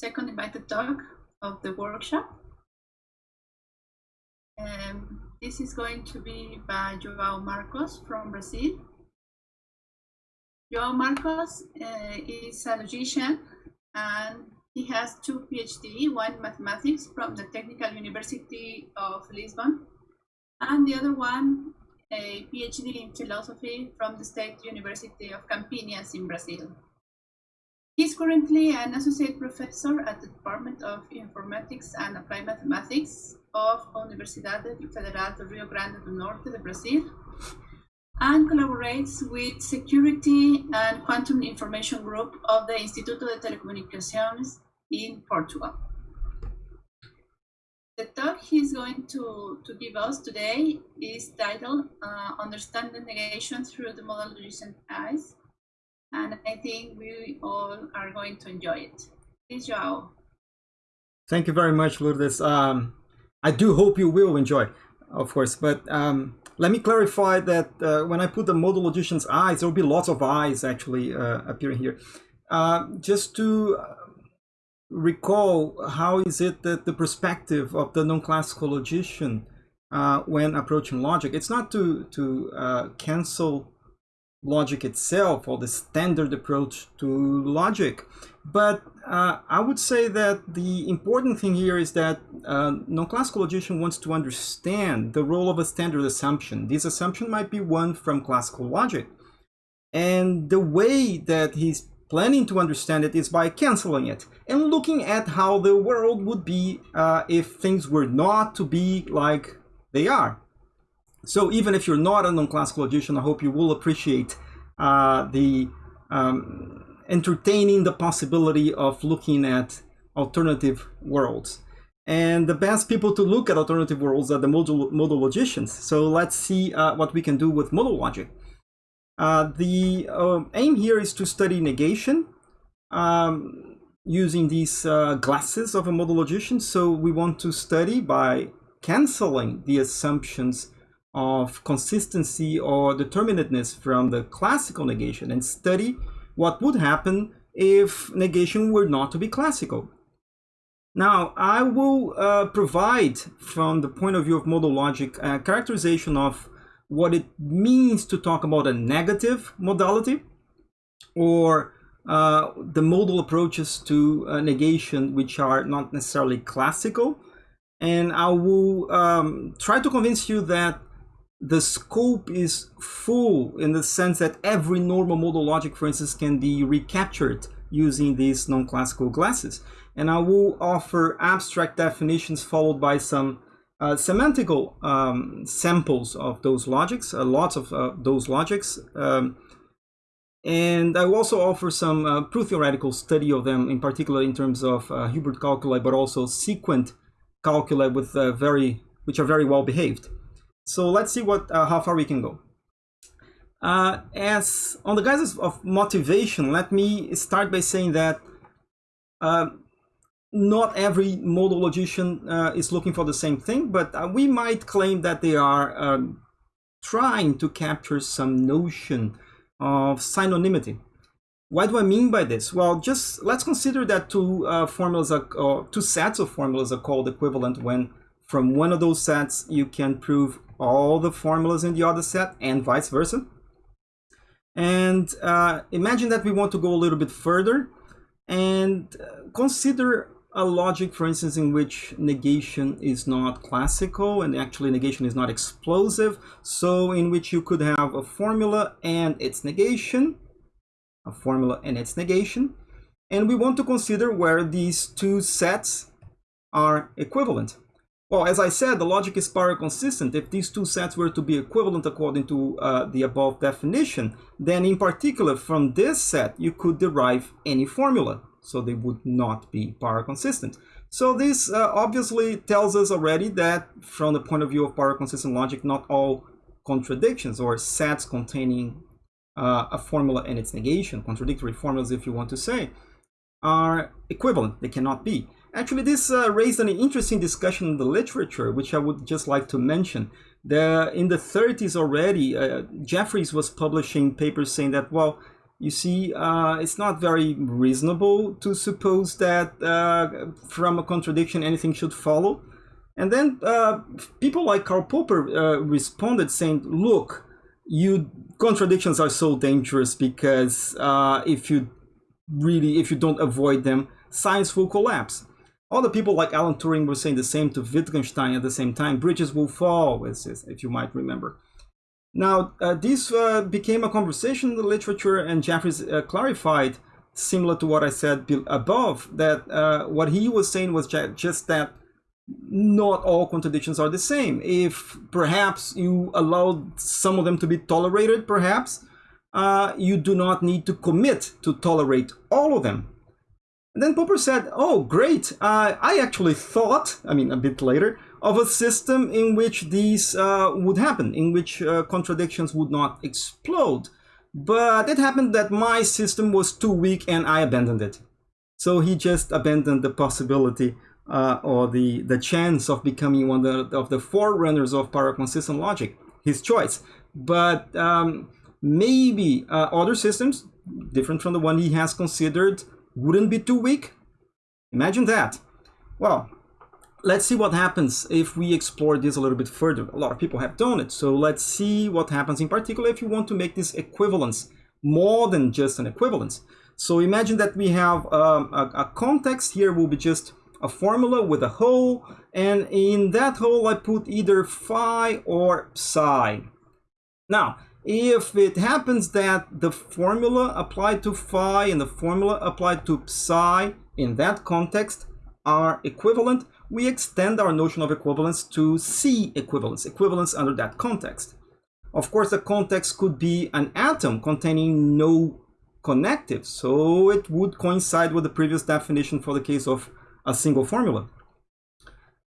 second invited talk of the workshop. Um, this is going to be by Joao Marcos from Brazil. Joao Marcos uh, is a logician and he has two PhD, one in mathematics from the Technical University of Lisbon, and the other one a PhD in philosophy from the State University of Campinas in Brazil. He's currently an associate professor at the Department of Informatics and Applied Mathematics of Universidade Federal do Rio Grande do Norte de Brazil and collaborates with Security and Quantum Information Group of the Instituto de Telecomunicações in Portugal. The talk he's going to, to give us today is titled uh, Understanding Negation Through the Modal Logician's Eyes. And I think we all are going to enjoy it. Please, Joao. Thank you very much, Lourdes. Um, I do hope you will enjoy, of course, but um, let me clarify that uh, when I put the modal logician's eyes, there will be lots of eyes actually uh, appearing here. Uh, just to recall, how is it that the perspective of the non-classical logician uh, when approaching logic, it's not to, to uh, cancel logic itself or the standard approach to logic. But uh, I would say that the important thing here is that uh, non-classical logician wants to understand the role of a standard assumption. This assumption might be one from classical logic. And the way that he's planning to understand it is by canceling it and looking at how the world would be uh, if things were not to be like they are. So even if you're not a non-classical logician, I hope you will appreciate uh, the um, entertaining the possibility of looking at alternative worlds. And the best people to look at alternative worlds are the modal, modal logicians. So let's see uh, what we can do with modal logic. Uh, the uh, aim here is to study negation um, using these uh, glasses of a modal logician. So we want to study by canceling the assumptions of consistency or determinateness from the classical negation and study what would happen if negation were not to be classical. Now, I will uh, provide, from the point of view of modal logic, a characterization of what it means to talk about a negative modality or uh, the modal approaches to uh, negation which are not necessarily classical. And I will um, try to convince you that the scope is full in the sense that every normal modal logic, for instance, can be recaptured using these non-classical glasses. And I will offer abstract definitions followed by some uh, semantical um, samples of those logics, uh, lots of uh, those logics. Um, and I will also offer some uh, proof theoretical study of them, in particular in terms of uh, Hilbert calculi, but also sequent calculi with uh, very, which are very well behaved. So let's see what uh, how far we can go. Uh, as on the guise of motivation, let me start by saying that uh, not every modal logician uh, is looking for the same thing, but uh, we might claim that they are um, trying to capture some notion of synonymity. What do I mean by this? Well, just let's consider that two uh, formulas are, two sets of formulas are called equivalent when from one of those sets you can prove all the formulas in the other set and vice versa. And uh, imagine that we want to go a little bit further and uh, consider a logic, for instance, in which negation is not classical and actually negation is not explosive. So in which you could have a formula and its negation, a formula and its negation. And we want to consider where these two sets are equivalent. Well, as I said, the logic is paraconsistent. If these two sets were to be equivalent according to uh, the above definition, then in particular from this set, you could derive any formula. So they would not be paraconsistent. So this uh, obviously tells us already that from the point of view of paraconsistent logic, not all contradictions or sets containing uh, a formula and its negation, contradictory formulas if you want to say, are equivalent. They cannot be. Actually, this uh, raised an interesting discussion in the literature, which I would just like to mention. The, in the 30s already, uh, Jeffreys was publishing papers saying that, well, you see, uh, it's not very reasonable to suppose that uh, from a contradiction anything should follow. And then uh, people like Karl Popper uh, responded saying, look, you contradictions are so dangerous because if you really, if you don't avoid them, science will collapse. Other people like Alan Turing were saying the same to Wittgenstein at the same time. Bridges will fall, if you might remember. Now, uh, this uh, became a conversation in the literature, and Jeffreys uh, clarified, similar to what I said above, that uh, what he was saying was just that not all contradictions are the same. If perhaps you allowed some of them to be tolerated, perhaps, uh, you do not need to commit to tolerate all of them. And then Popper said, oh, great, uh, I actually thought, I mean, a bit later, of a system in which these uh, would happen, in which uh, contradictions would not explode. But it happened that my system was too weak and I abandoned it. So he just abandoned the possibility uh, or the, the chance of becoming one of the, of the forerunners of para-consistent logic, his choice. But um, maybe uh, other systems, different from the one he has considered, wouldn't be too weak. Imagine that. Well, let's see what happens if we explore this a little bit further. A lot of people have done it, so let's see what happens in particular if you want to make this equivalence more than just an equivalence. So imagine that we have um, a, a, context here will be just a formula with a hole, and in that hole I put either phi or psi. Now, if it happens that the formula applied to phi and the formula applied to psi in that context are equivalent, we extend our notion of equivalence to C equivalence, equivalence under that context. Of course, the context could be an atom containing no connective, so it would coincide with the previous definition for the case of a single formula.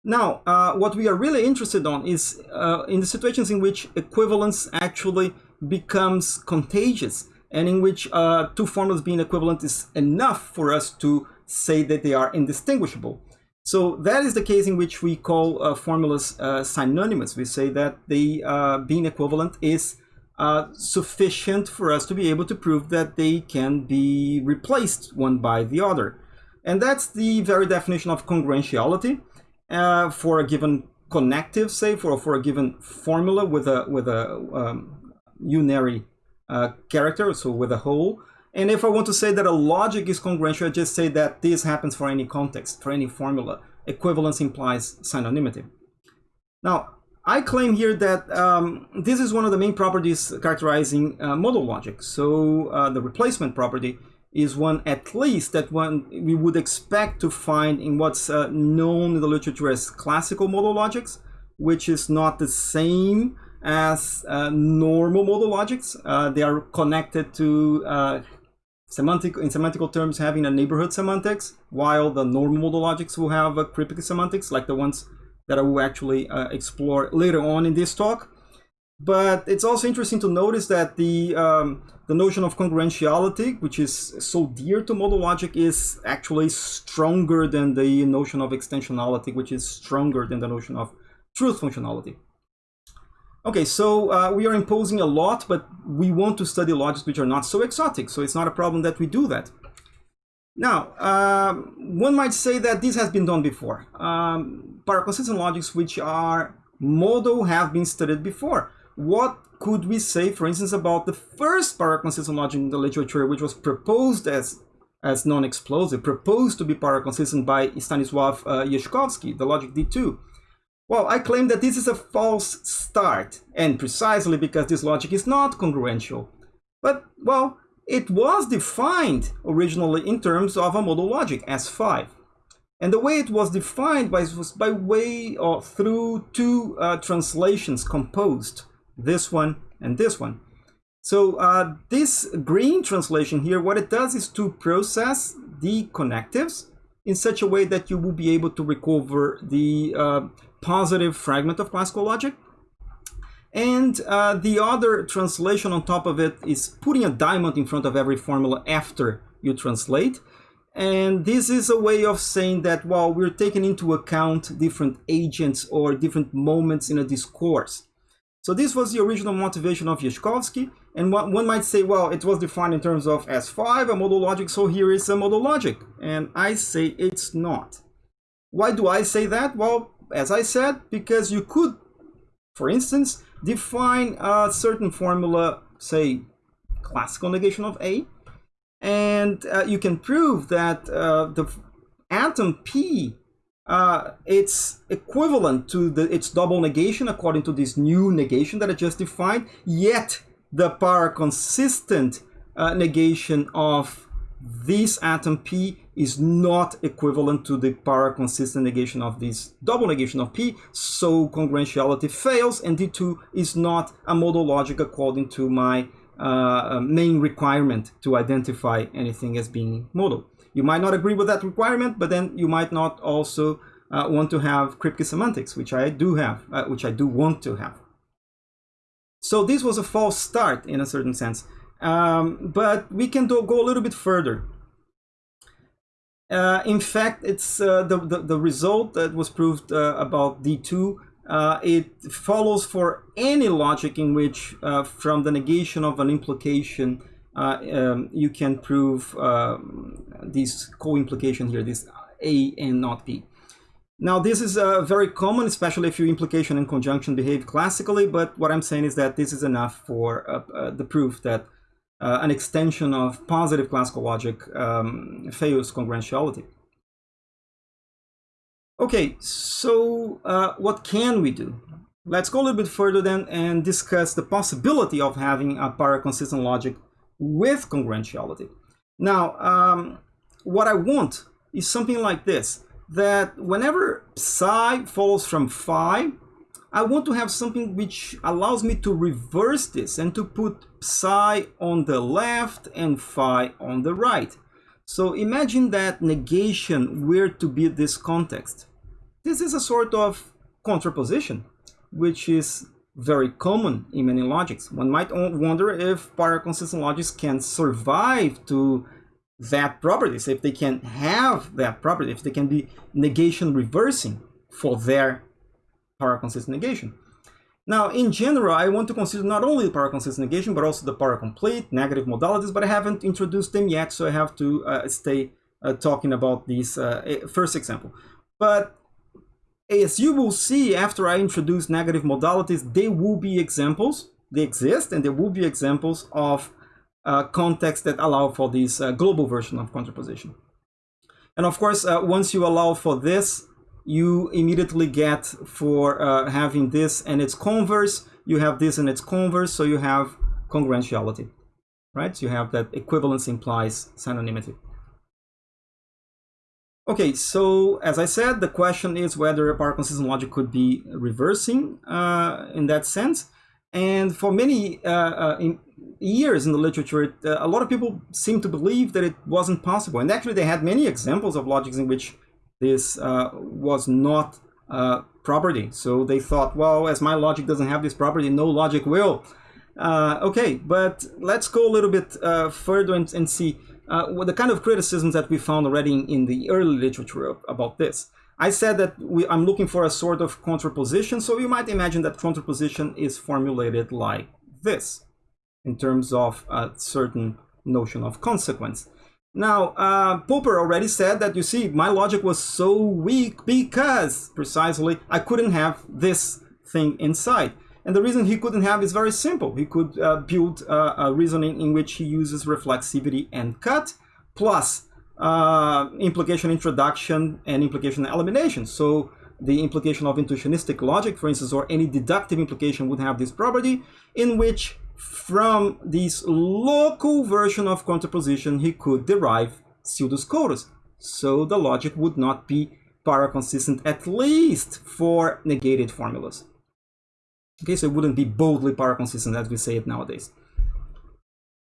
Now, uh, what we are really interested on is uh, in the situations in which equivalence actually becomes contagious and in which uh, two formulas being equivalent is enough for us to say that they are indistinguishable. So that is the case in which we call uh, formulas uh, synonymous. We say that the uh, being equivalent is sufficient for us to be able to prove that they can be replaced one by the other. And that's the very definition of congruentiality uh, for a given connective, say, for, for a given formula with a, with a um, unary uh, character, so with a hole. And if I want to say that a logic is congruential, I just say that this happens for any context, for any formula. Equivalence implies synonymity. Now, I claim here that um, this is one of the main properties characterizing uh, modal logic. So uh, the replacement property is one at least that one we would expect to find in what's uh, known in the literature as classical modal logics, which is not the same as uh, normal modal logics. Uh, they are connected to uh, semantic in semantical terms having a neighborhood semantics, while the normal modal logics will have a Kripke semantics, like the ones that I will actually uh, explore later on in this talk. But it's also interesting to notice that the um, the notion of congruentiality, which is so dear to modal logic, is actually stronger than the notion of extensionality, which is stronger than the notion of truth functionality. Okay, so uh, we are imposing a lot, but we want to study logics which are not so exotic, so it's not a problem that we do that. Now, um, one might say that this has been done before. Um, paraconsistent logics which are modal have been studied before. What could we say, for instance, about the first paraconsistent logic in the literature, which was proposed as as non-explosive, proposed to be paraconsistent by Stanisław uh, Jaśkowski, the logic D2. Well, I claim that this is a false start, and precisely because this logic is not congruential. But, well, it was defined originally in terms of a modal logic, S5. And the way it was defined was by way or through two uh, translations composed, this one and this one. So uh, this green translation here, what it does is to process the connectives in such a way that you will be able to recover the uh, positive fragment of classical logic. And uh, the other translation on top of it is putting a diamond in front of every formula after you translate. And this is a way of saying that, well, we're taking into account different agents or different moments in a discourse. So this was the original motivation of Jaśkowski. And one, one might say, well, it was defined in terms of S5, a modal logic, so here is a modal logic. And I say it's not. Why do I say that? Well, as I said, because you could, for instance, define a certain formula, say, classical negation of A, and uh, you can prove that uh, the atom P uh, it's equivalent to the its double negation according to this new negation that I just defined, yet the para-consistent uh, negation of this atom P is not equivalent to the para-consistent negation of this double negation of P, so congruentiality fails and D2 is not a modal logic according to my uh, main requirement to identify anything as being modal. You might not agree with that requirement, but then you might not also uh, want to have Kripke semantics, which I do have, uh, which I do want to have. So this was a false start in a certain sense, um, but we can do, go a little bit further. Uh, in fact, it's uh, the, the, the result that was proved uh, about D2 uh, it follows for any logic in which from the negation of an implication um, you can prove um, this co-implication here, this A and not B. Now this is uh, very common, especially if your implication and conjunction behave classically, but what I'm saying is that this is enough for uh, uh, the proof that uh, an extension of positive classical logic um, fails congruentiality. Okay, so uh, what can we do? Let's go a little bit further then and discuss the possibility of having a para-consistent logic with congruentiality. Now, um, what I want is something like this, that whenever psi follows from phi, I want to have something which allows me to reverse this and to put psi on the left and phi on the right. So imagine that negation were to be this context. This is a sort of contraposition, which is very common in many logics. One might wonder if para-consistent logics can survive to that property, so if they can have that property, if they can be negation reversing for their para-consistent negation. Now, in general, I want to consider not only the para-consistent negation, but also the para-complete, negative modalities, but I haven't introduced them yet, so I have to uh, stay uh, talking about this uh, first example. But as you will see after I introduce negative modalities, there will be examples, they exist, and there will be examples of uh, contexts that allow for this uh, global version of contraposition. And of course, uh, once you allow for this, you immediately get for uh, having this and its converse, you have this and its converse, so you have congruentiality, right? So you have that equivalence implies synonymity. Okay, so as I said, the question is whether a para-consistent logic could be reversing uh, in that sense. And for many uh, in years in the literature, it, uh, a lot of people seem to believe that it wasn't possible. And actually, they had many examples of logics in which this uh, was not a property. So they thought, well, as my logic doesn't have this property, no logic will. Uh, okay, but let's go a little bit further and, and see uh, the kind of criticisms that we found already in, in the early literature about this. I said that we, I'm looking for a sort of contraposition, so you might imagine that contraposition is formulated like this, in terms of a certain notion of consequence. Now, uh, Popper already said that, you see, my logic was so weak because, precisely, I couldn't have this thing inside. And the reason he couldn't have is very simple. He could uh, build uh, a reasoning in which he uses reflexivity and cut plus uh, implication introduction and implication elimination. So the implication of intuitionistic logic, for instance, or any deductive implication would have this property in which from this local version of contraposition, he could derive pseudo-Scotus. So the logic would not be para-consistent, at least for negated formulas. Okay, so it wouldn't be boldly para-consistent as we say it nowadays.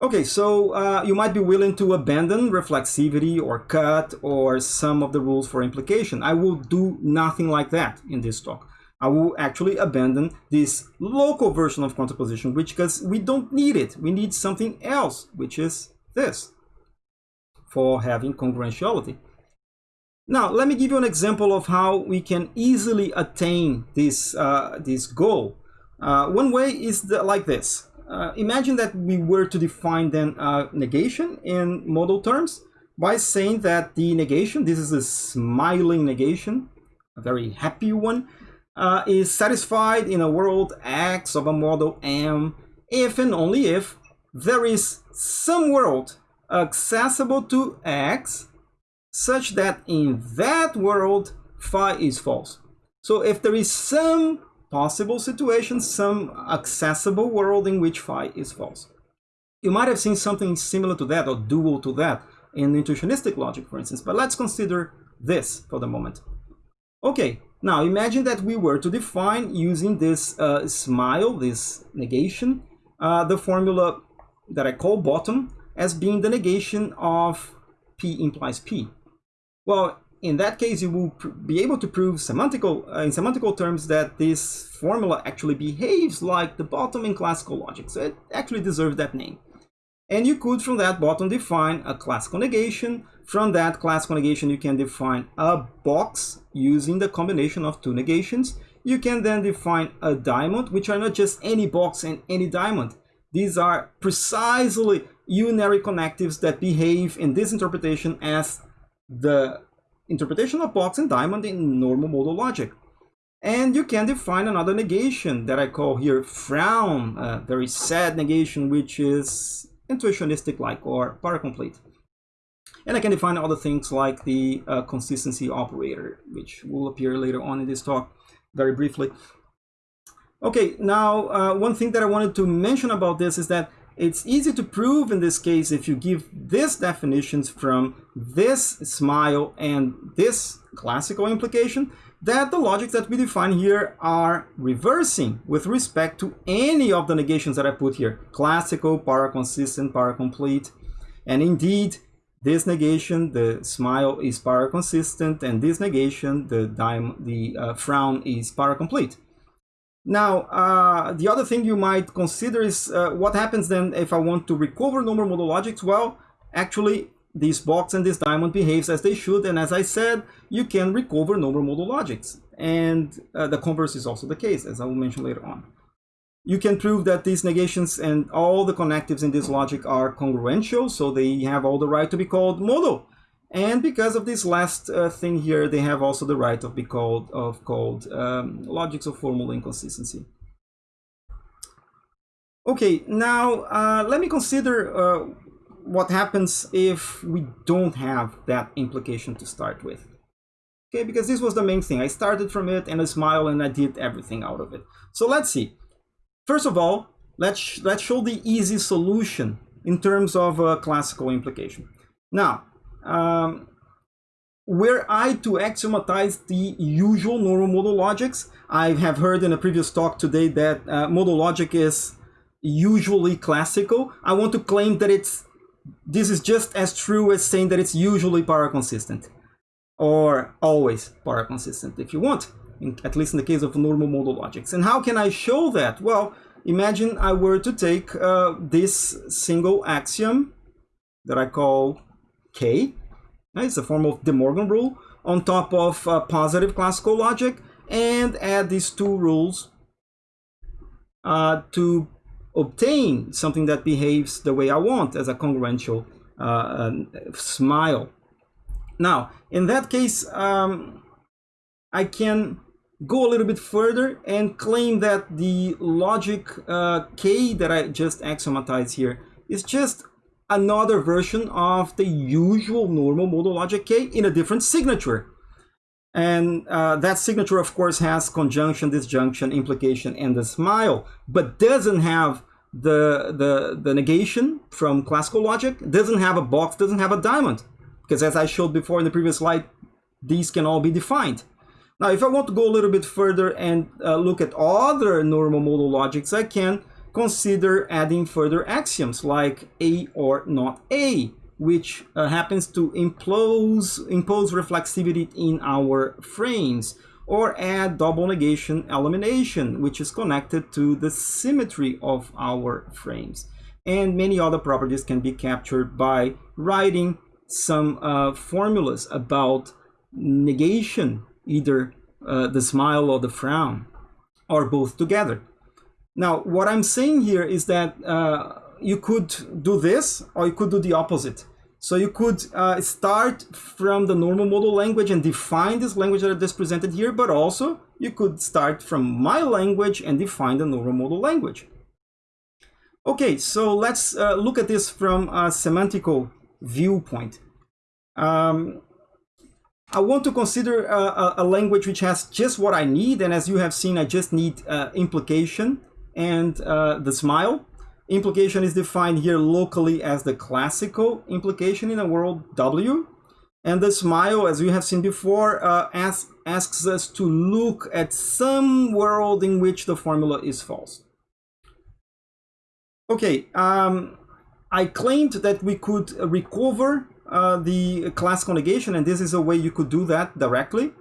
Okay, so uh, you might be willing to abandon reflexivity or cut or some of the rules for implication. I will do nothing like that in this talk. I will actually abandon this local version of contraposition, which because we don't need it. We need something else, which is this for having congruentiality. Now, let me give you an example of how we can easily attain this, uh, this goal Uh, one way is the, like this. Uh, imagine that we were to define then negation in modal terms by saying that the negation, this is a smiling negation, a very happy one, uh, is satisfied in a world X of a model M if and only if there is some world accessible to X such that in that world phi is false. So if there is some possible situation, some accessible world in which phi is false. You might have seen something similar to that or dual to that in intuitionistic logic, for instance, but let's consider this for the moment. Okay, now imagine that we were to define using this uh, smile, this negation, uh, the formula that I call bottom as being the negation of P implies P. Well, in that case, you will be able to prove semantical, uh, in semantical terms that this formula actually behaves like the bottom in classical logic. So it actually deserves that name. And you could, from that bottom, define a classical negation. From that classical negation, you can define a box using the combination of two negations. You can then define a diamond, which are not just any box and any diamond. These are precisely unary connectives that behave in this interpretation as the interpretation of box and diamond in normal modal logic. And you can define another negation that I call here frown, a very sad negation, which is intuitionistic like or paracomplete. And I can define other things like the uh, consistency operator, which will appear later on in this talk very briefly. Okay, now uh, one thing that I wanted to mention about this is that it's easy to prove in this case if you give these definitions from this smile and this classical implication that the logics that we define here are reversing with respect to any of the negations that I put here. Classical, paraconsistent, paracomplete. And indeed, this negation, the smile is paraconsistent, and this negation, the, dime, the uh, frown is paracomplete. Now, uh, the other thing you might consider is uh, what happens then if I want to recover normal modal logics? Well, actually, this box and this diamond behaves as they should, and as I said, you can recover normal modal logics. And uh, the converse is also the case, as I will mention later on. You can prove that these negations and all the connectives in this logic are congruential, so they have all the right to be called modal. And because of this last uh, thing here, they have also the right of be called of called um, logics of formal inconsistency. Okay, now uh, let me consider uh, what happens if we don't have that implication to start with. Okay, because this was the main thing. I started from it and I smile and I did everything out of it. So let's see. First of all, let's, let's show the easy solution in terms of a classical implication. Now, um, were I to axiomatize the usual normal modal logics, I have heard in a previous talk today that uh, modal logic is usually classical. I want to claim that it's this is just as true as saying that it's usually paraconsistent or always paraconsistent if you want, in, at least in the case of normal modal logics. And how can I show that? Well, imagine I were to take uh, this single axiom that I call K. It's a form of De Morgan rule on top of uh, positive classical logic and add these two rules uh, to obtain something that behaves the way I want as a congruential uh, smile. Now, in that case, um, I can go a little bit further and claim that the logic uh, K that I just axiomatized here is just another version of the usual normal modal logic K in a different signature. And uh, that signature, of course, has conjunction, disjunction, implication, and the smile, but doesn't have the, the, the negation from classical logic, doesn't have a box, doesn't have a diamond. Because as I showed before in the previous slide, these can all be defined. Now, if I want to go a little bit further and uh, look at other normal modal logics, I can consider adding further axioms like A or not A which uh, happens to impose, impose reflexivity in our frames, or add double negation elimination, which is connected to the symmetry of our frames. And many other properties can be captured by writing some uh, formulas about negation, either uh, the smile or the frown, or both together. Now, what I'm saying here is that uh, you could do this or you could do the opposite. So you could uh, start from the normal modal language and define this language that I just presented here, but also you could start from my language and define the normal modal language. Okay, so let's uh, look at this from a semantical viewpoint. Um, I want to consider a, a, language which has just what I need, and as you have seen, I just need uh, implication and uh, the smile. Implication is defined here locally as the classical implication in a world W. And the smile, as we have seen before, uh, asks, asks us to look at some world in which the formula is false. Okay, um, I claimed that we could recover uh, the classical negation, and this is a way you could do that directly.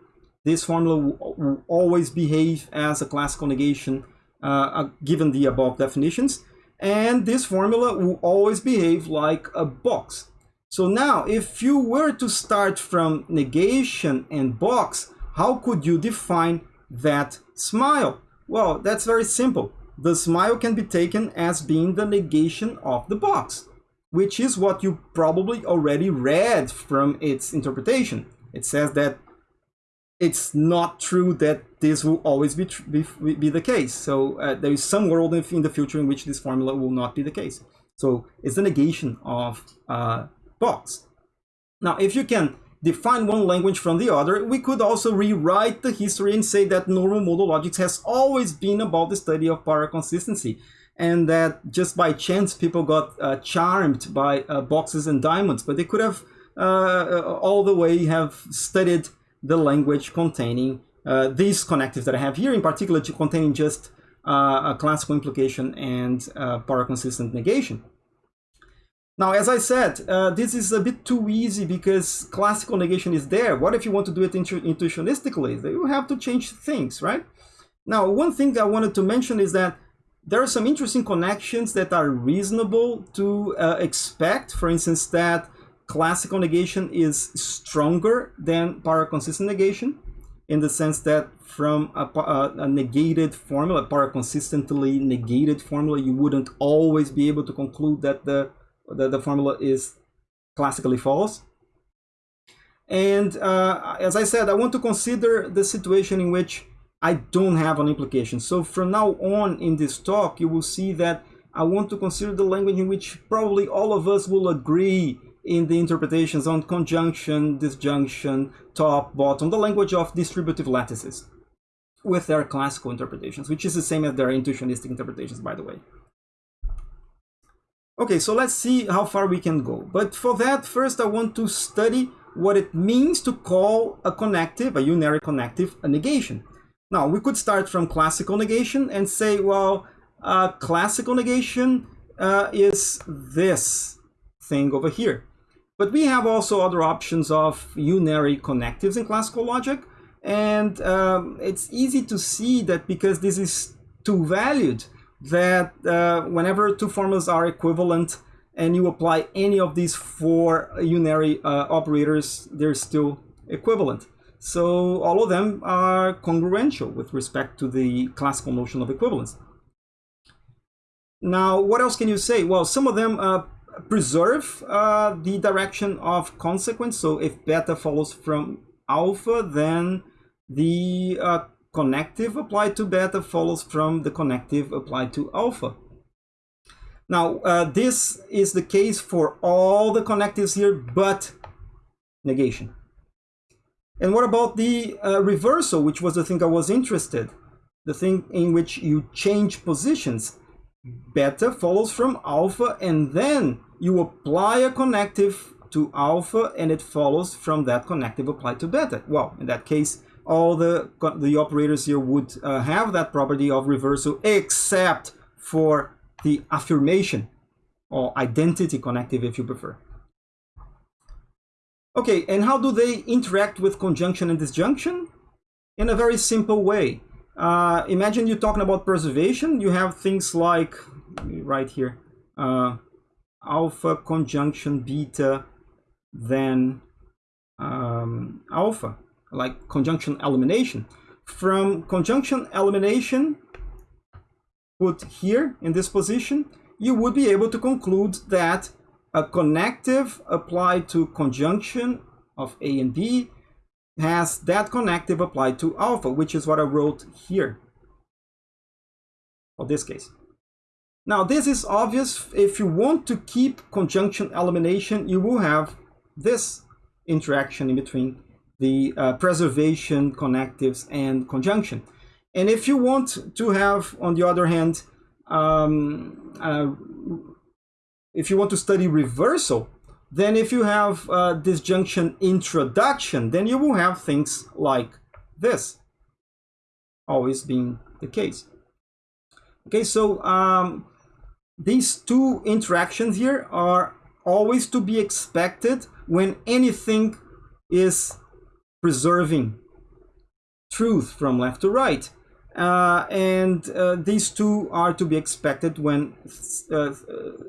This formula will, always behave as a classical negation uh, uh given the above definitions. And this formula will always behave like a box. So now, if you were to start from negation and box, how could you define that smile? Well, that's very simple. The smile can be taken as being the negation of the box, which is what you probably already read from its interpretation. It says that it's not true that this will always be, be, be the case. So uh, there is some world in the future in which this formula will not be the case. So it's the negation of uh, box. Now, if you can define one language from the other, we could also rewrite the history and say that normal modal logics has always been about the study of paraconsistency and that just by chance people got uh, charmed by uh, boxes and diamonds, but they could have uh, all the way have studied the language containing uh, these connectives that I have here, in particular to containing just uh, a classical implication and uh, paraconsistent negation. Now, as I said, uh, this is a bit too easy because classical negation is there. What if you want to do it intu intuitionistically? You have to change things, right? Now, one thing I wanted to mention is that there are some interesting connections that are reasonable to uh, expect. For instance, that classical negation is stronger than paraconsistent negation in the sense that from a, a, a, negated formula, paraconsistently negated formula, you wouldn't always be able to conclude that the, the, the formula is classically false. And uh, as I said, I want to consider the situation in which I don't have an implication. So from now on in this talk, you will see that I want to consider the language in which probably all of us will agree in the interpretations on conjunction, disjunction, top, bottom, the language of distributive lattices with their classical interpretations, which is the same as their intuitionistic interpretations, by the way. Okay, so let's see how far we can go. But for that, first I want to study what it means to call a connective, a unary connective, a negation. Now, we could start from classical negation and say, well, classical negation uh, is this thing over here. But we have also other options of unary connectives in classical logic. And um, it's easy to see that because this is two-valued, that uh, whenever two formulas are equivalent and you apply any of these four unary uh, operators, they're still equivalent. So all of them are congruential with respect to the classical notion of equivalence. Now, what else can you say? Well, some of them uh, preserve uh, the direction of consequence. So if beta follows from alpha, then the uh, connective applied to beta follows from the connective applied to alpha. Now, uh, this is the case for all the connectives here, but negation. And what about the uh, reversal, which was the thing I was interested, the thing in which you change positions. Beta follows from alpha and then you apply a connective to alpha and it follows from that connective applied to beta. Well, in that case, all the, the operators here would uh, have that property of reversal except for the affirmation or identity connective if you prefer. Okay, and how do they interact with conjunction and disjunction? In a very simple way. Uh, imagine you're talking about preservation. You have things like, right here, uh, alpha conjunction beta then um, alpha, like conjunction elimination. From conjunction elimination, put here in this position, you would be able to conclude that a connective applied to conjunction of A and B has that connective applied to alpha, which is what I wrote here for this case. Now, this is obvious. If you want to keep conjunction elimination, you will have this interaction in between the uh, preservation connectives and conjunction. And if you want to have, on the other hand, um, uh, if you want to study reversal, then if you have uh, disjunction introduction, then you will have things like this, always being the case. Okay, so um, these two interactions here are always to be expected when anything is preserving truth from left to right. Uh, and uh, these two are to be expected when uh,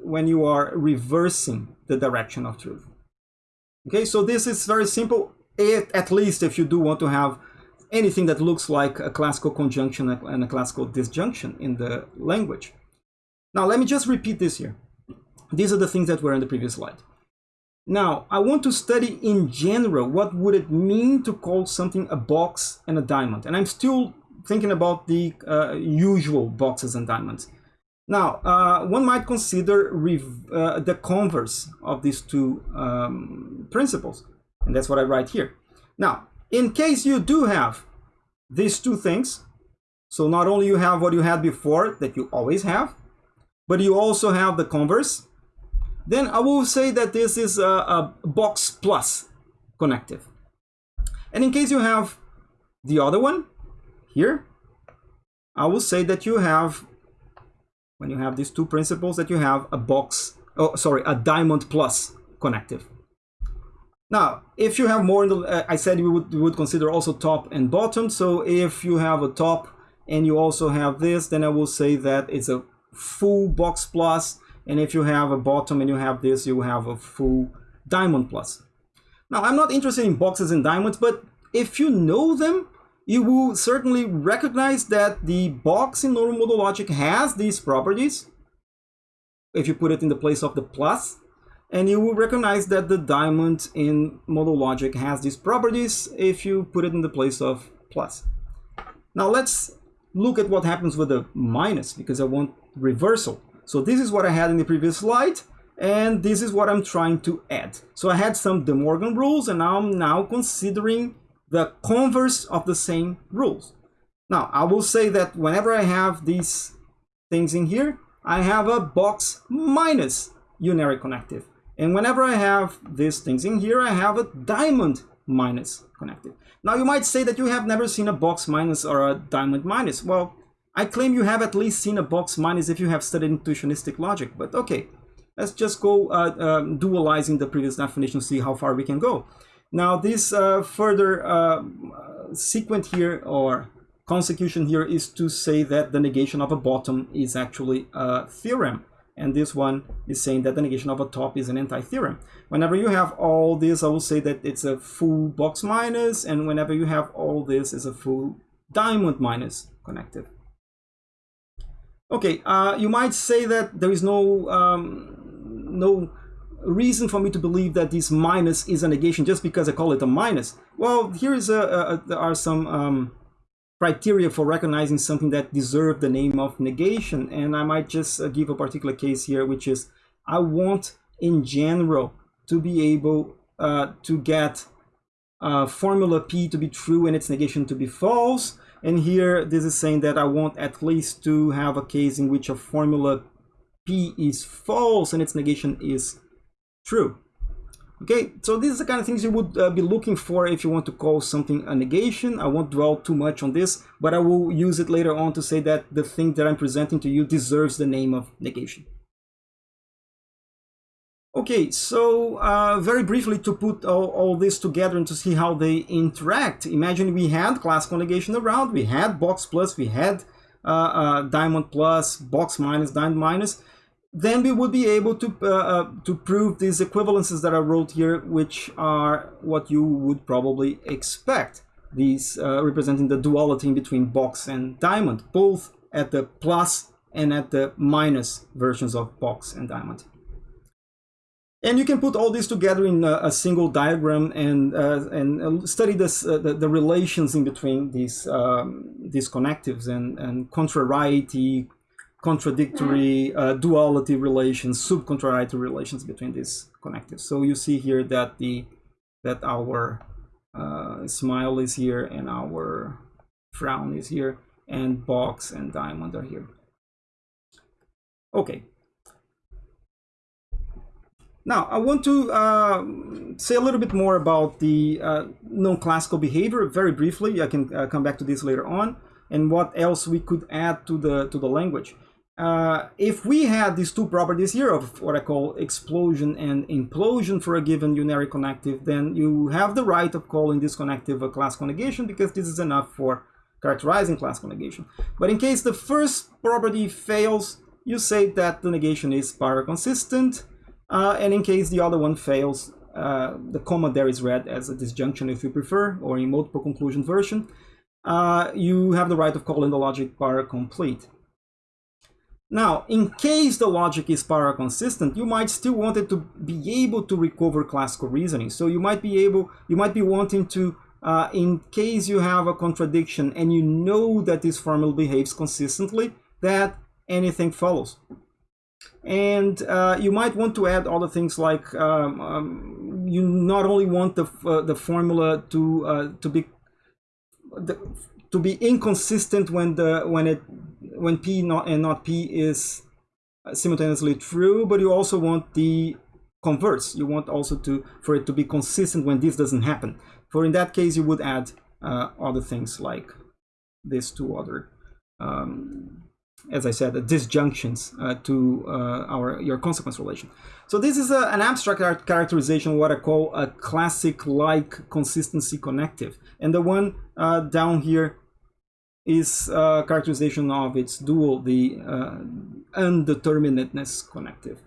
when you are reversing the direction of truth. Okay, so this is very simple, it, at least if you do want to have anything that looks like a classical conjunction and a classical disjunction in the language. Now, let me just repeat this here. These are the things that were in the previous slide. Now, I want to study in general what would it mean to call something a box and a diamond. And I'm still thinking about the uh, usual boxes and diamonds. Now, uh, one might consider uh, the converse of these two um, principles. And that's what I write here. Now, in case you do have these two things, so not only you have what you had before that you always have, but you also have the converse, then I will say that this is a, a box plus connective. And in case you have the other one here, I will say that you have, when you have these two principles, that you have a box, oh, sorry, a diamond plus connective. Now, if you have more, in the, uh, I said we would, we would consider also top and bottom. So if you have a top and you also have this, then I will say that it's a full box plus. And if you have a bottom and you have this, you have a full diamond plus. Now, I'm not interested in boxes and diamonds, but if you know them, you will certainly recognize that the box in normal modal logic has these properties if you put it in the place of the plus and you will recognize that the diamond in modal logic has these properties if you put it in the place of plus. Now let's look at what happens with the minus because I want reversal. So this is what I had in the previous slide and this is what I'm trying to add. So I had some De Morgan rules and I'm now considering the converse of the same rules. Now I will say that whenever I have these things in here, I have a box minus unary connective. And whenever I have these things in here, I have a diamond minus connected. Now you might say that you have never seen a box minus or a diamond minus. Well, I claim you have at least seen a box minus if you have studied intuitionistic logic, but okay. Let's just go uh, um, dualizing the previous definition, see how far we can go. Now this uh, further uh, sequent here or consecution here is to say that the negation of a bottom is actually a theorem and this one is saying that the negation of a top is an anti-theorem. Whenever you have all this, I will say that it's a full box minus, and whenever you have all this, is a full diamond minus connective. Okay, uh, you might say that there is no um, no reason for me to believe that this minus is a negation just because I call it a minus. Well, here is a, a, there are some um, criteria for recognizing something that deserve the name of negation. And I might just uh, give a particular case here, which is I want in general to be able uh, to get uh, formula P to be true and its negation to be false. And here this is saying that I want at least to have a case in which a formula P is false and its negation is true. Okay, so these are the kind of things you would uh, be looking for if you want to call something a negation. I won't dwell too much on this, but I will use it later on to say that the thing that I'm presenting to you deserves the name of negation. Okay, so uh, very briefly to put all, all, this together and to see how they interact. Imagine we had classical negation around, we had box plus, we had uh, uh diamond plus, box minus, diamond minus then we would be able to uh, uh, to prove these equivalences that I wrote here, which are what you would probably expect. These uh, representing the duality between box and diamond, both at the plus and at the minus versions of box and diamond. And you can put all this together in a, a single diagram and uh, and uh, study this uh, the, the, relations in between these um, these connectives and and contrariety, contradictory, uh, duality relations, subcontrariety relations between these connectives. So you see here that the that our uh, smile is here and our frown is here and box and diamond are here. Okay, now, I want to uh, say a little bit more about the uh, non-classical behavior very briefly. I can uh, come back to this later on, and what else we could add to the to the language. Uh, if we had these two properties here of what I call explosion and implosion for a given unary connective, then you have the right of calling this connective a class negation because this is enough for characterizing class negation. But in case the first property fails, you say that the negation is paraconsistent, uh, and in case the other one fails, uh, the comma there is read as a disjunction if you prefer, or in multiple conclusion version. Uh, you have the right of calling the logic para-complete. Now, in case the logic is para-consistent, you might still want it to be able to recover classical reasoning. So you might be able, you might be wanting to, uh, in case you have a contradiction and you know that this formula behaves consistently, that anything follows and uh, you might want to add other things like um, um, you not only want the uh, the formula to uh, to be the, to be inconsistent when the when it when p not and not p is simultaneously true, but you also want the converse. You want also to for it to be consistent when this doesn't happen. For in that case, you would add uh, other things like these two other um, as I said, disjunctions uh, to uh, our your consequence relation. So this is a, an abstract characterization, what I call a classic-like consistency connective. And the one uh, down here is characterization of its dual, the uh, undeterminedness connective.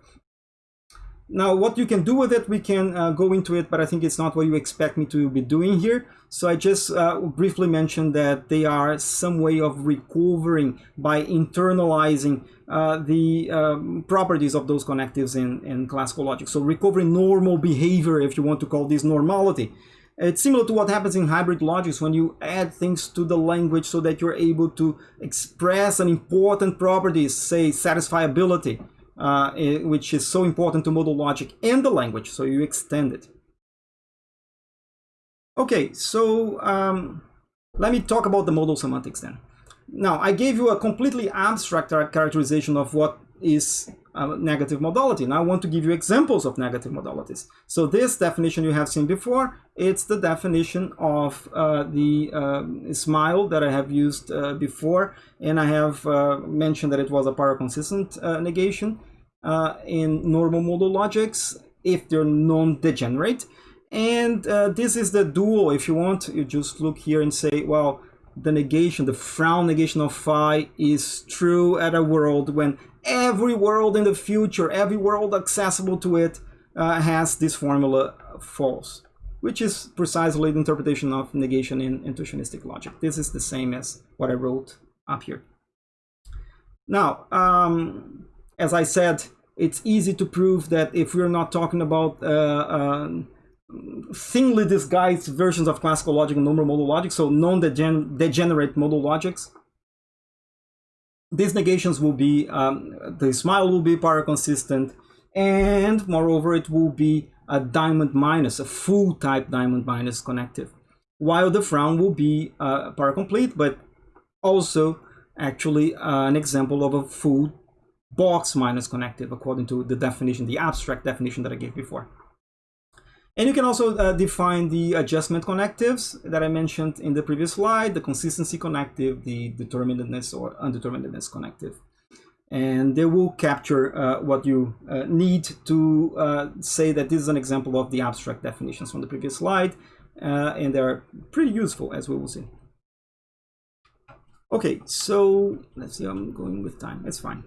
Now, what you can do with it, we can uh, go into it, but I think it's not what you expect me to be doing here. So I just uh, briefly mentioned that they are some way of recovering by internalizing uh, the um, properties of those connectives in, in classical logic. So recovering normal behavior, if you want to call this normality. It's similar to what happens in hybrid logics when you add things to the language so that you're able to express an important property, say satisfiability uh, which is so important to modal logic and the language, so you extend it. Okay, so um, let me talk about the modal semantics then. Now, I gave you a completely abstract characterization of what is a negative modality. Now I want to give you examples of negative modalities. So this definition you have seen before, it's the definition of uh, the uh, smile that I have used uh, before, and I have uh, mentioned that it was a paraconsistent uh, negation uh, in normal modal logics if they're non-degenerate. And uh, this is the dual. If you want, you just look here and say, well, the negation, the frown negation of phi is true at a world when every world in the future, every world accessible to it uh, has this formula false, which is precisely the interpretation of negation in intuitionistic logic. This is the same as what I wrote up here. Now, um, as I said, it's easy to prove that if we're not talking about uh, uh, thinly disguised versions of classical logic and normal modal logic, so non-degenerate modal logics, these negations will be, um, the smile will be paraconsistent, and moreover, it will be a diamond minus, a full type diamond minus connective, while the frown will be uh, paracomplete, but also actually uh, an example of a full box minus connective according to the definition, the abstract definition that I gave before. And you can also uh, define the adjustment connectives that I mentioned in the previous slide, the consistency connective, the determinedness or undeterminedness connective. And they will capture uh, what you uh, need to uh, say that this is an example of the abstract definitions from the previous slide. Uh, and they're pretty useful, as we will see. Okay, so let's see, I'm going with time, it's fine.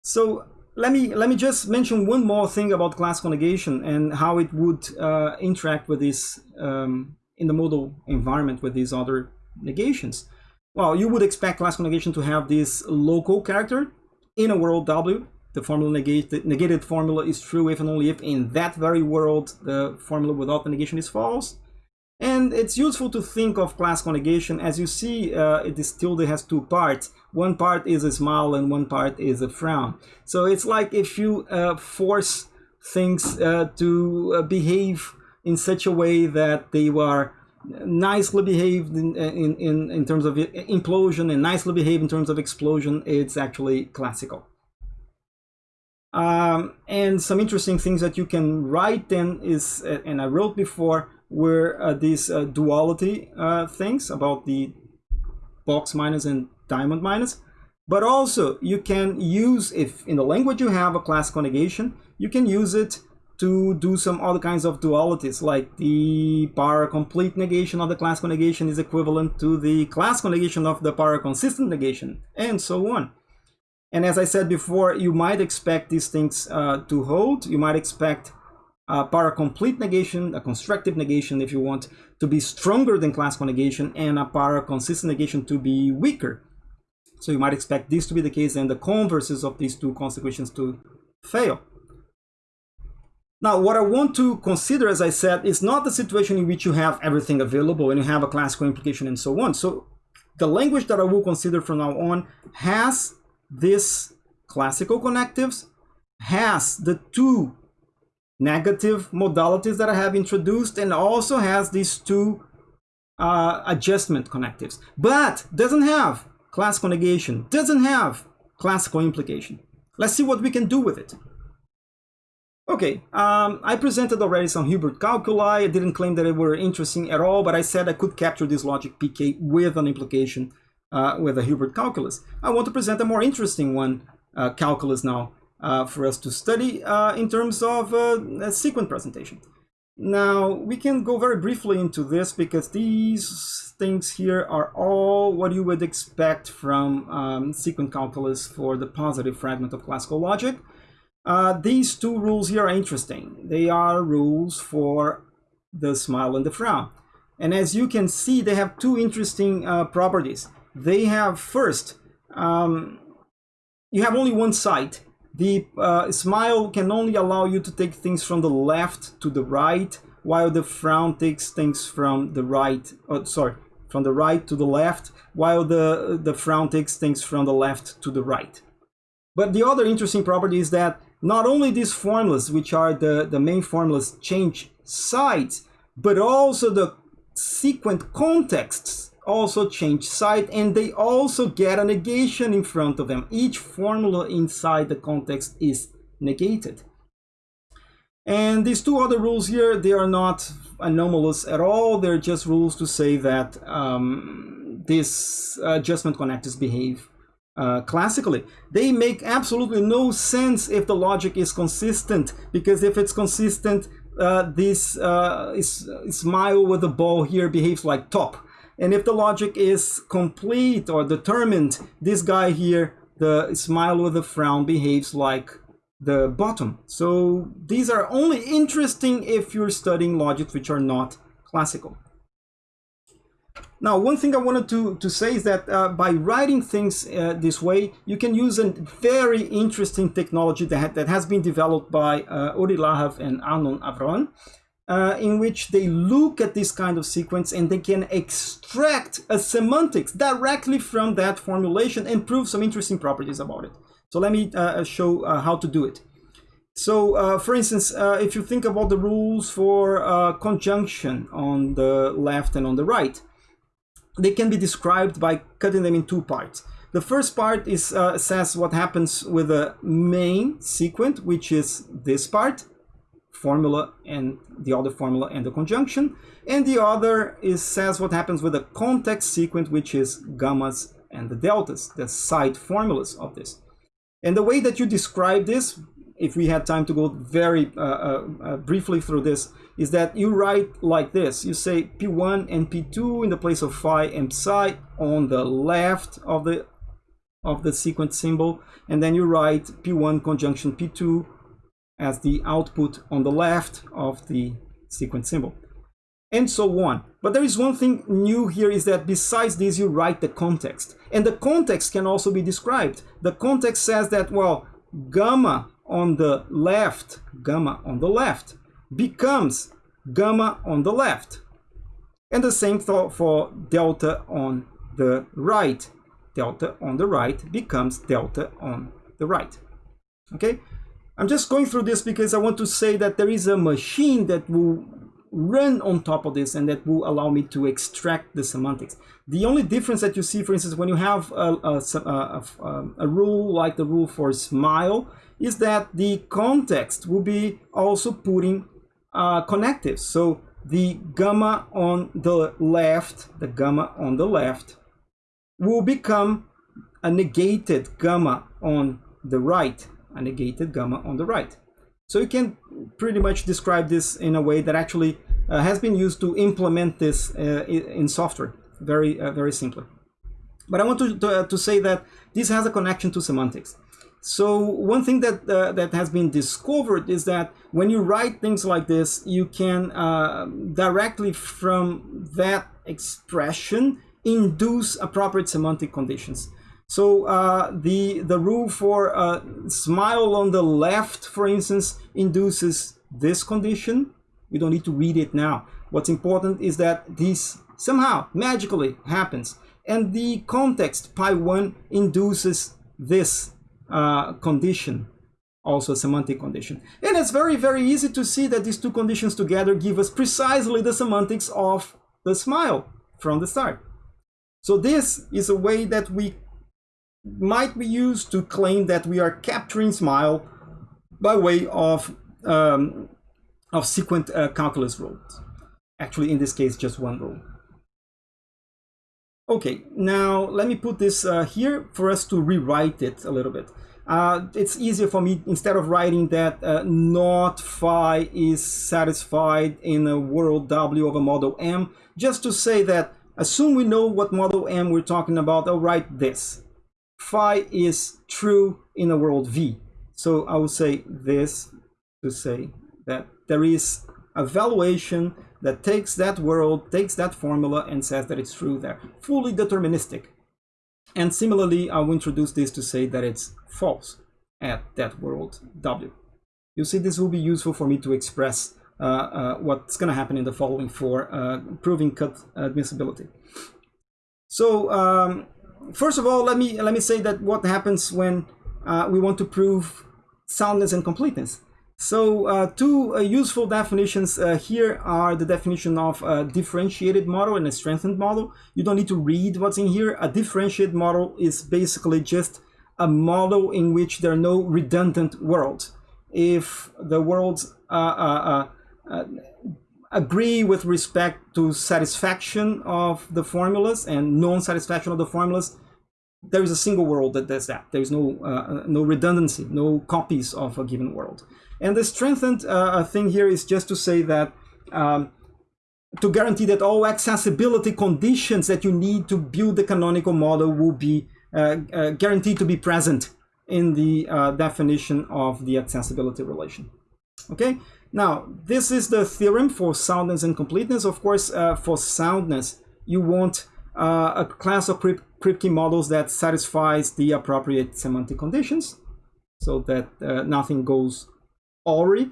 So let me let me just mention one more thing about classical negation and how it would uh, interact with this um, in the modal environment with these other negations. Well, you would expect classical negation to have this local character, in a world W, the formula negated, negated formula is true if and only if in that very world the formula without the negation is false. And it's useful to think of classical negation. As you see, uh, this tilde has two parts. One part is a smile and one part is a frown. So it's like if you uh, force things uh, to uh, behave in such a way that they are nicely behaved in, in, in, in terms of implosion and nicely behaved in terms of explosion, it's actually classical. Um, and some interesting things that you can write then is, uh, and I wrote before, were uh, these uh, duality uh, things about the box minus and diamond minus. But also you can use, if in the language you have a classical negation, you can use it to do some other kinds of dualities, like the para complete negation of the classical negation is equivalent to the classical negation of the para consistent negation, and so on. And as I said before, you might expect these things uh, to hold. You might expect a para complete negation, a constructive negation, if you want, to be stronger than classical negation, and a para consistent negation to be weaker. So you might expect this to be the case and the converses of these two consequences to fail. Now, what I want to consider, as I said, is not the situation in which you have everything available and you have a classical implication and so on. So the language that I will consider from now on has this classical connectives, has the two negative modalities that I have introduced, and also has these two uh, adjustment connectives, but doesn't have classical negation, doesn't have classical implication. Let's see what we can do with it. Okay, um, I presented already some Hilbert calculi. I didn't claim that they were interesting at all, but I said I could capture this logic PK with an implication uh, with a Hilbert calculus. I want to present a more interesting one, uh, calculus now, uh, for us to study uh, in terms of uh, a sequent presentation. Now, we can go very briefly into this because these things here are all what you would expect from um, sequent calculus for the positive fragment of classical logic. Uh, these two rules here are interesting. They are rules for the smile and the frown. And as you can see, they have two interesting uh, properties. They have first, um, you have only one side. The uh, smile can only allow you to take things from the left to the right, while the frown takes things from the right, oh, sorry, from the right to the left, while the, the frown takes things from the left to the right. But the other interesting property is that not only these formulas, which are the, the main formulas, change sides, but also the sequent contexts also change side and they also get a negation in front of them. Each formula inside the context is negated. And these two other rules here, they are not anomalous at all. They're just rules to say that um, these adjustment connectors behave uh, classically. They make absolutely no sense if the logic is consistent, because if it's consistent, uh, this uh, is, smile with the ball here behaves like top. And if the logic is complete or determined, this guy here, the smile with a frown behaves like the bottom. So these are only interesting if you're studying logics which are not classical. Now, one thing I wanted to, to say is that uh, by writing things uh, this way, you can use a very interesting technology that, that has been developed by uh, Ori Lahav and Arnon Avron, uh, in which they look at this kind of sequents and they can extract a semantics directly from that formulation and prove some interesting properties about it. So let me uh, show uh, how to do it. So, for instance, if you think about the rules for conjunction on the left and on the right, they can be described by cutting them in two parts. The first part is uh, says what happens with the main sequent, which is this part, formula and the other formula and the conjunction. And the other is says what happens with the context sequents, which is gammas and the deltas, the side formulas of this. And the way that you describe this, if we had time to go very uh, uh, uh briefly through this, is that you write like this. You say P1 and P2 in the place of phi and psi on the left of the of the sequent symbol, and then you write P1 conjunction P2 as the output on the left of the sequent symbol. and so on. But there is one thing new here is that besides this, you write the context. And the context can also be described. The context says that, well, gamma on the left, gamma on the left, becomes gamma on the left. And the same for delta on the right. Delta on the right becomes delta on the right. Okay, I'm just going through this because I want to say that there is a machine that will run on top of this and that will allow me to extract the semantics. The only difference that you see, for instance, when you have a, a, a, a, rule like the rule for smile, is that the context will be also putting uh, connectives. So the gamma on the left, the gamma on the left, will become a negated gamma on the right, a negated gamma on the right. So you can pretty much describe this in a way that actually uh, has been used to implement this uh, in software, very, uh, very simply. But I want to, to, uh, to, say that this has a connection to semantics. So one thing that uh, that has been discovered is that when you write things like this, you can uh, directly from that expression induce appropriate semantic conditions. So uh, the the rule for uh, smile on the left, for instance, induces this condition. We don't need to read it now. What's important is that this somehow magically happens, and the context pi one induces this uh, condition, also a semantic condition. And it's very, very easy to see that these two conditions together give us precisely the semantics of the smile from the start. So this is a way that we might be used to claim that we are capturing smile by way of um, of sequent uh, calculus rules. Actually, in this case, just one rule. Okay, now let me put this uh, here for us to rewrite it a little bit. Uh, it's easier for me, instead of writing that uh, not phi is satisfied in a world W of a model M, just to say that assume we know what model M we're talking about, I'll write this. Phi is true in a world V. So I will say this to say that there is a valuation that takes that world, takes that formula and says that it's true there. Fully deterministic. And similarly, I will introduce this to say that it's false at that world W. You see, this will be useful for me to express uh, uh, what's going to happen in the following for uh, proving cut admissibility. So um, first of all, let me let me say that what happens when uh, we want to prove soundness and completeness. So uh, two uh, useful definitions uh, here are the definition of a differentiated model and a strengthened model. You don't need to read what's in here. A differentiated model is basically just a model in which there are no redundant worlds. If the worlds uh, uh, agree with respect to satisfaction of the formulas and non-satisfaction of the formulas, there is a single world that does that. There is no, no redundancy, no copies of a given world. And the strengthened uh, thing here is just to say that um, to guarantee that all accessibility conditions that you need to build the canonical model will be uh, uh, guaranteed to be present in the uh, definition of the accessibility relation. Okay, now this is the theorem for soundness and completeness. Of course, uh, for soundness, you want uh, a class of Kripke models that satisfies the appropriate semantic conditions so that nothing goes awry.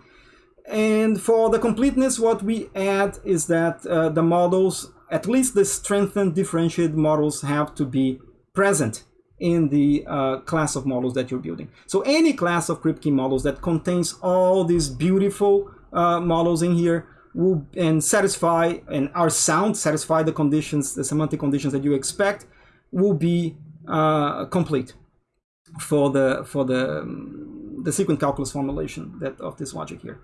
And for the completeness, what we add is that uh, the models, at least the strengthened differentiated models have to be present in the uh, class of models that you're building. So any class of Kripke models that contains all these beautiful uh, models in here will and satisfy and are sound, satisfy the conditions, the semantic conditions that you expect will be uh, complete for the for the um, the sequent calculus formulation that of this logic here.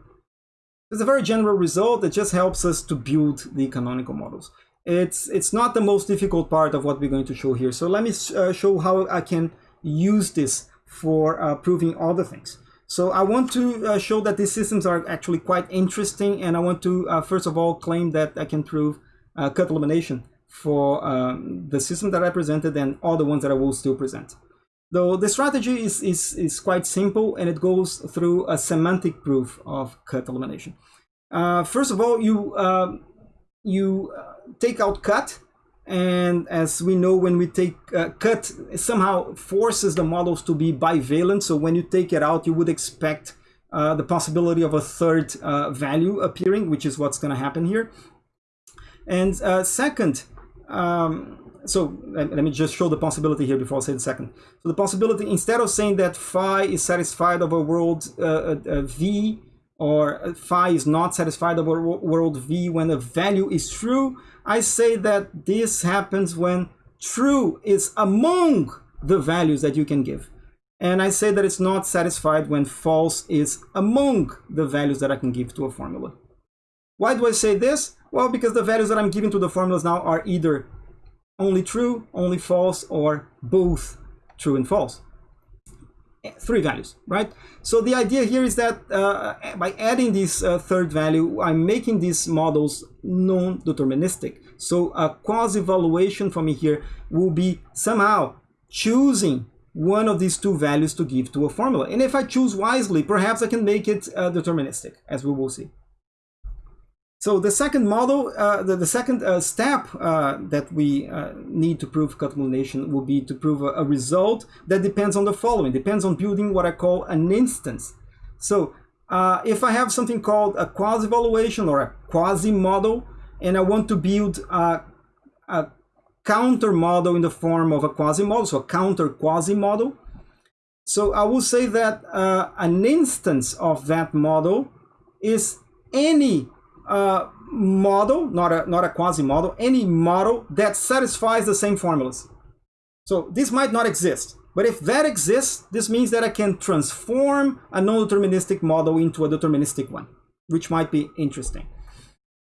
It's a very general result that just helps us to build the canonical models. It's, it's not the most difficult part of what we're going to show here. So let me uh, show how I can use this for uh, proving other things. So I want to uh, show that these systems are actually quite interesting and I want to uh, first of all claim that I can prove uh, cut elimination for um, the system that I presented and all the ones that I will still present. Though the strategy is, is, is quite simple and it goes through a semantic proof of cut elimination. Uh, first of all, you uh, you uh, take out cut, and as we know, when we take uh, cut, somehow forces the models to be bivalent. So when you take it out, you would expect uh, the possibility of a third uh, value appearing, which is what's going to happen here. And uh, second, um, so let, me just show the possibility here before I say the second. So the possibility, instead of saying that phi is satisfied of a world uh, uh V, or phi is not satisfied over world V when a value is true, I say that this happens when true is among the values that you can give. And I say that it's not satisfied when false is among the values that I can give to a formula. Why do I say this? Well, because the values that I'm giving to the formulas now are either only true, only false, or both true and false. Three values, right? So the idea here is that uh, by adding this uh, third value, I'm making these models non-deterministic. So a quasi-evaluation for me here will be somehow choosing one of these two values to give to a formula. And if I choose wisely, perhaps I can make it uh, deterministic, as we will see. So the second model, uh, the, the second uh, step uh, that we uh, need to prove cut elimination will be to prove a, a, result that depends on the following, depends on building what I call an instance. So uh, if I have something called a quasi-evaluation or a quasi-model, and I want to build a, a counter model in the form of a quasi-model, so a counter quasi-model, so I will say that uh, an instance of that model is any model, not a, not a quasi-model, any model that satisfies the same formulas. So this might not exist, but if that exists, this means that I can transform a non-deterministic model into a deterministic one, which might be interesting.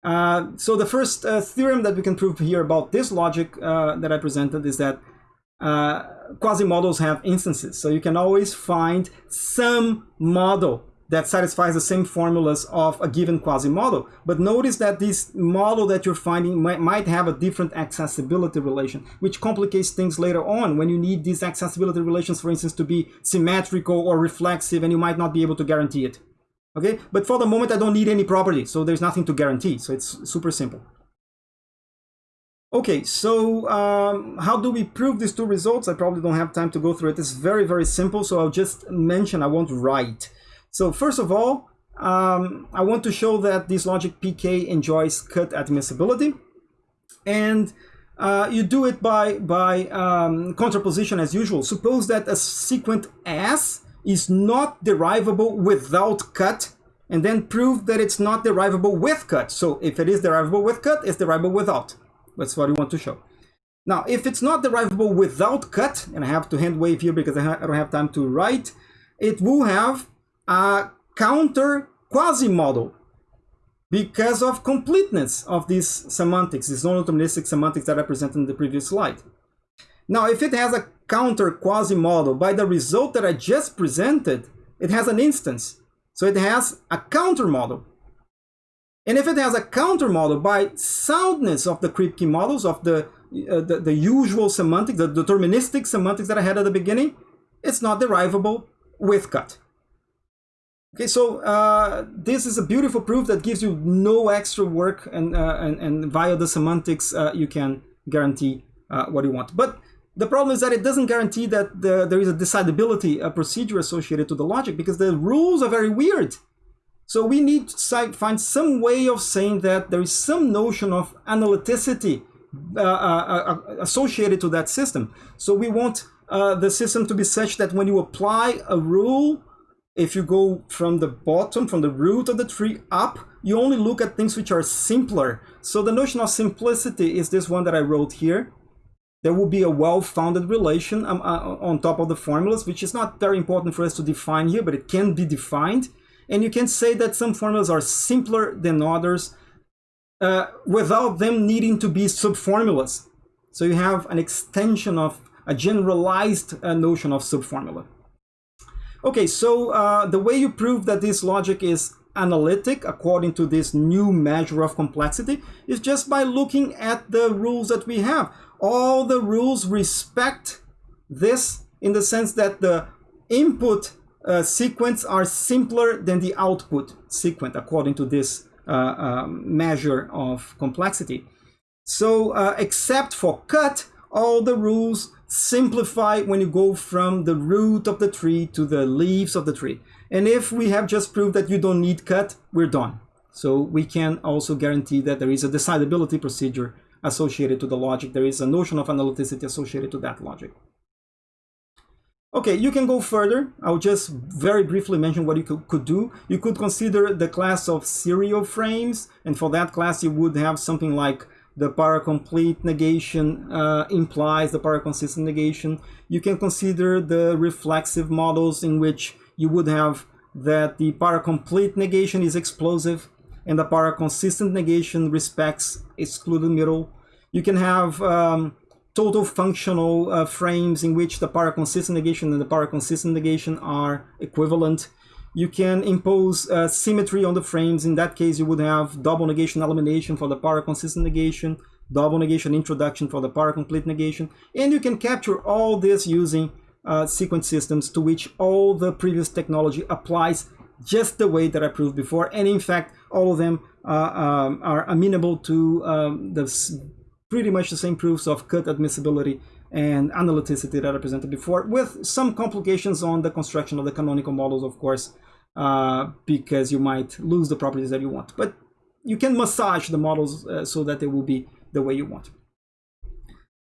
Uh, so the first uh, theorem that we can prove here about this logic uh, that I presented is that uh, quasi-models have instances. So you can always find some model that satisfies the same formulas of a given quasi-model. But notice that this model that you're finding might, might have a different accessibility relation, which complicates things later on when you need these accessibility relations, for instance, to be symmetrical or reflexive, and you might not be able to guarantee it. Okay, but for the moment, I don't need any property, so there's nothing to guarantee. So it's super simple. Okay, so um, how do we prove these two results? I probably don't have time to go through it. It's very, very simple. So I'll just mention, I won't write. So first of all, um, I want to show that this logic PK enjoys cut admissibility. And uh, you do it by, by um, contraposition as usual. Suppose that a sequent S is not derivable without cut, and then prove that it's not derivable with cut. So if it is derivable with cut, it's derivable without. That's what we want to show. Now, if it's not derivable without cut, and I have to hand wave here because I, don't have time to write, it will have a counter quasi-model because of completeness of these semantics, these non-deterministic semantics that I presented in the previous slide. Now, if it has a counter quasi-model by the result that I just presented, it has an instance. So it has a counter model. And if it has a counter model by soundness of the Kripke models of the, uh, the, the usual semantics, the deterministic semantics that I had at the beginning, it's not derivable with cut. Okay, so uh, this is a beautiful proof that gives you no extra work and, uh, and, and via the semantics uh, you can guarantee uh, what you want. But the problem is that it doesn't guarantee that the, there is a decidability a procedure associated to the logic because the rules are very weird. So we need to find some way of saying that there is some notion of analyticity uh, uh, associated to that system. So we want the system to be such that when you apply a rule if you go from the bottom, from the root of the tree up, you only look at things which are simpler. So the notion of simplicity is this one that I wrote here. There will be a well-founded relation um, uh, on top of the formulas, which is not very important for us to define here, but it can be defined. And you can say that some formulas are simpler than others uh, without them needing to be subformulas. So you have an extension of a generalized uh, notion of subformula. Okay, so uh, the way you prove that this logic is analytic according to this new measure of complexity is just by looking at the rules that we have. All the rules respect this in the sense that the input uh, sequents are simpler than the output sequents according to this uh, um, measure of complexity. So uh, except for cut, all the rules simplify when you go from the root of the tree to the leaves of the tree. And if we have just proved that you don't need cut, we're done. So we can also guarantee that there is a decidability procedure associated to the logic. There is a notion of analyticity associated to that logic. Okay, you can go further. I'll just very briefly mention what you could, could, do. You could consider the class of serial frames, and for that class you would have something like the paracomplete negation uh, implies the paraconsistent negation. You can consider the reflexive models in which you would have that the paracomplete negation is explosive and the paraconsistent negation respects excluded middle. You can have um, total functional uh, frames in which the paraconsistent negation and the paraconsistent negation are equivalent. You can impose uh, symmetry on the frames. In that case, you would have double negation elimination for the paraconsistent negation, double negation introduction for the paracomplete negation. And you can capture all this using uh, sequent systems to which all the previous technology applies just the way that I proved before. And in fact, all of them uh, um, are amenable to um, the pretty much the same proofs of cut admissibility and analyticity that I presented before, with some complications on the construction of the canonical models, of course, uh, because you might lose the properties that you want. But you can massage the models uh, so that they will be the way you want.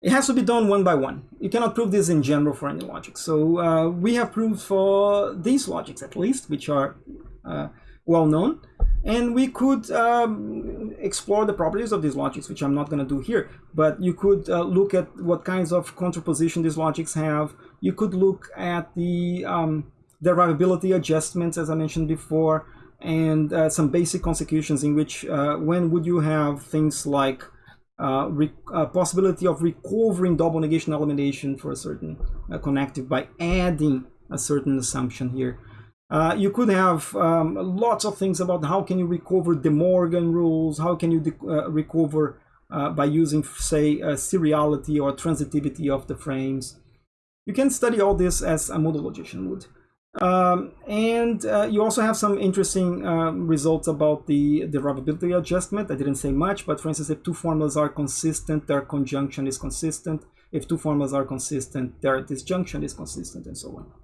It has to be done one by one. You cannot prove this in general for any logic. So uh, we have proved for these logics at least, which are uh, well known. And we could um, explore the properties of these logics, which I'm not going to do here. But you could uh, look at what kinds of contraposition these logics have. You could look at the um, derivability adjustments, as I mentioned before, and uh, some basic consecutions in which uh, when would you have things like uh, uh possibility of recovering double negation elimination for a certain uh, connective by adding a certain assumption here. Uh, you could have um, lots of things about how can you recover De Morgan rules, how can you uh, recover uh, by using, say, seriality or transitivity of the frames. You can study all this as a modal logician would. Um, and uh, you also have some interesting um, results about the derivability adjustment. I didn't say much, but for instance, if two formulas are consistent, their conjunction is consistent. If two formulas are consistent, their disjunction is consistent, and so on.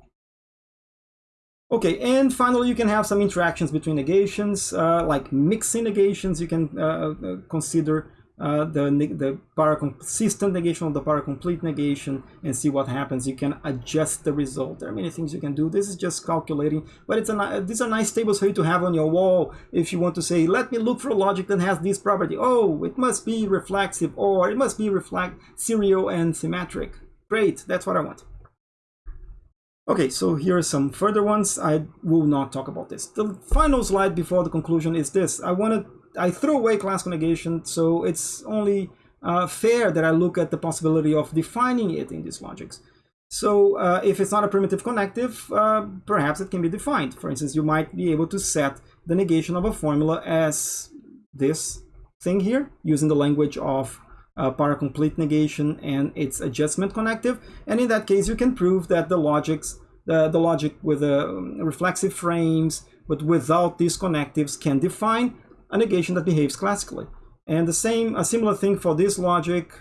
Okay, and finally, you can have some interactions between negations, uh, like mixing negations. You can uh, uh consider uh, the, the paraconsistent negation of the paracomplete negation and see what happens. You can adjust the result. There are many things you can do. This is just calculating, but it's a, these are nice tables for you to have on your wall if you want to say, let me look for a logic that has this property. Oh, it must be reflexive or it must be reflect serial and symmetric. Great, that's what I want. Okay, so here are some further ones. I will not talk about this. The final slide before the conclusion is this. I wanted, I threw away classical negation, so it's only uh, fair that I look at the possibility of defining it in these logics. So uh, if it's not a primitive connective, uh, perhaps it can be defined. For instance, you might be able to set the negation of a formula as this thing here, using the language of uh, paracomplete negation and its adjustment connective. And in that case, you can prove that the logics, the, the logic with the um, reflexive frames, but without these connectives can define a negation that behaves classically. And the same, a similar thing for this logic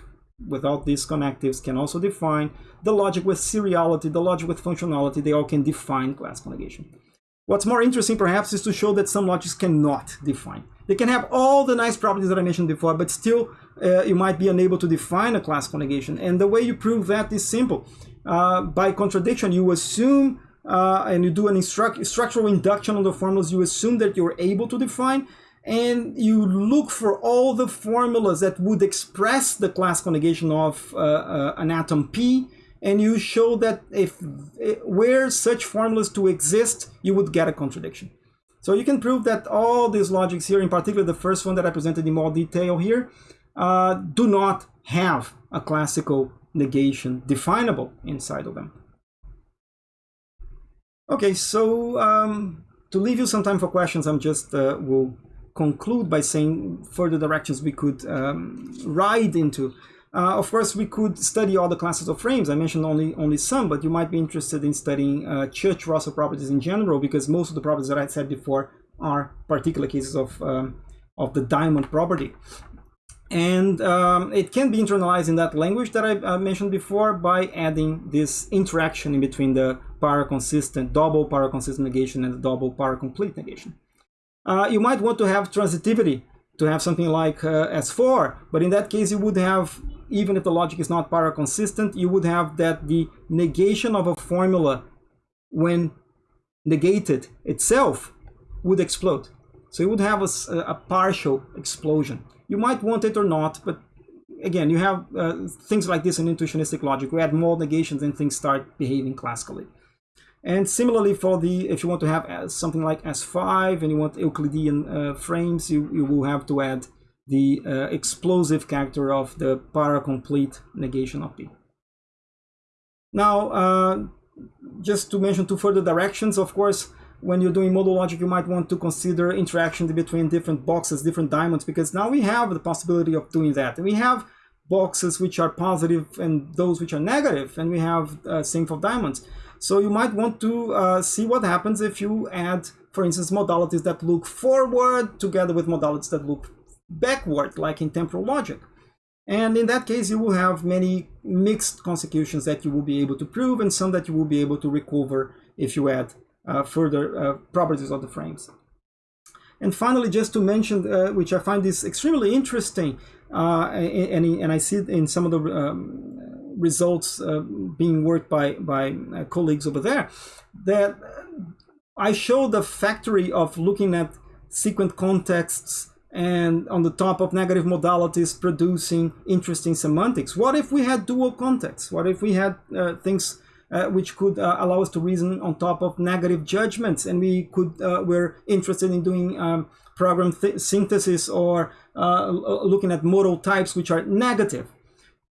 without these connectives can also define the logic with seriality, the logic with functionality, they all can define classical negation. What's more interesting perhaps is to show that some logics cannot define. They can have all the nice properties that I mentioned before, but still uh, you might be unable to define a classical negation. And the way you prove that is simple. Uh, by contradiction, you assume uh, and you do an structural induction on the formulas, you assume that you're able to define, and you look for all the formulas that would express the classical negation of uh, uh, an atom P, and you show that if eh, where such formulas to exist, you would get a contradiction. So you can prove that all these logics here, in particular the first one that I presented in more detail here, uh, do not have a classical negation definable inside of them. Okay, so um, to leave you some time for questions, I'm just uh, will conclude by saying further directions we could um, ride into. Uh, of course, we could study all the classes of frames. I mentioned only only some, but you might be interested in studying uh, Church-Rosser properties in general because most of the properties that I said before are particular cases of um, of the diamond property. And um, it can be internalized in that language that I uh, mentioned before by adding this interaction in between the para-consistent, double para-consistent negation and the double para-complete negation. Uh, you might want to have transitivity to have something like uh, S4, but in that case you would have, even if the logic is not para-consistent, you would have that the negation of a formula when negated itself would explode. So you would have a, a partial explosion. You might want it or not, but again, you have uh, things like this in intuitionistic logic. We add more negations and things start behaving classically. And similarly for the, if you want to have uh, something like S5 and you want Euclidean uh, frames, you, you will have to add the uh, explosive character of the para-complete negation of P. Now, uh, just to mention two further directions, of course, when you're doing modal logic, you might want to consider interaction between different boxes, different diamonds, because now we have the possibility of doing that. We have boxes which are positive and those which are negative, and we have uh, same for diamonds. So you might want to uh, see what happens if you add, for instance, modalities that look forward together with modalities that look backward, like in temporal logic. And in that case, you will have many mixed consecutions that you will be able to prove and some that you will be able to recover if you add uh, further uh, properties of the frames. And finally, just to mention, uh, which I find is extremely interesting, uh, and, and I see it in some of the um, results uh, being worked by, by uh, colleagues over there, that I show the factory of looking at sequent contexts and on the top of negative modalities producing interesting semantics. What if we had dual contexts? What if we had things uh, which could uh, allow us to reason on top of negative judgments and we could uh, we're interested in doing um, program synthesis or uh, looking at modal types which are negative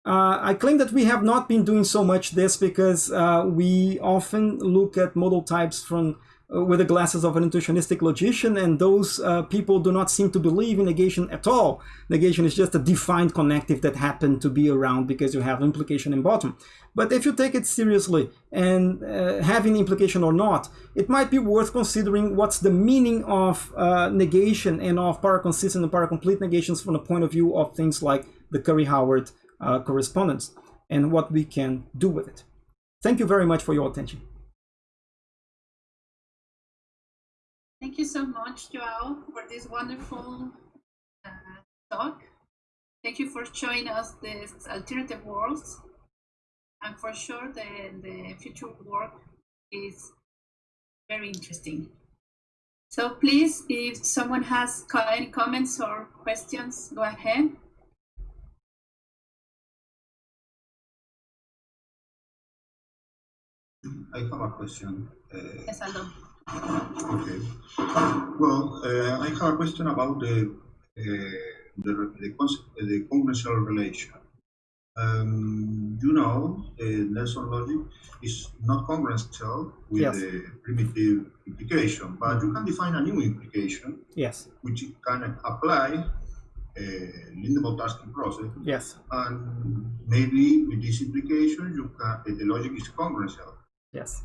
uh, I claim that we have not been doing so much this because uh, we often look at modal types from uh, with the glasses of an intuitionistic logician, and those uh, people do not seem to believe in negation at all. Negation is just a defined connective that happened to be around because you have implication in bottom. But if you take it seriously and uh, having implication or not, it might be worth considering what's the meaning of uh, negation and of paraconsistent and paracomplete negations from the point of view of things like the Curry-Howard uh, correspondence and what we can do with it. Thank you very much for your attention. Thank you so much, Joao, for this wonderful uh, talk. Thank you for showing us these alternative worlds. And for sure, the, the future work is very interesting. So please, if someone has any comments or questions, go ahead. I have a question. Uh, yes, Aldo. Okay. Well, uh, I have a question about the uh, the the, concept, the congruential relation. Um, you know, the Nelson logic is not congruential with yes. the primitive implication, but you can define a new implication. Yes. Which can apply uh, Lindenbaum-Tarski process. Yes. And maybe with this implication, you can the logic is congruential. Yes.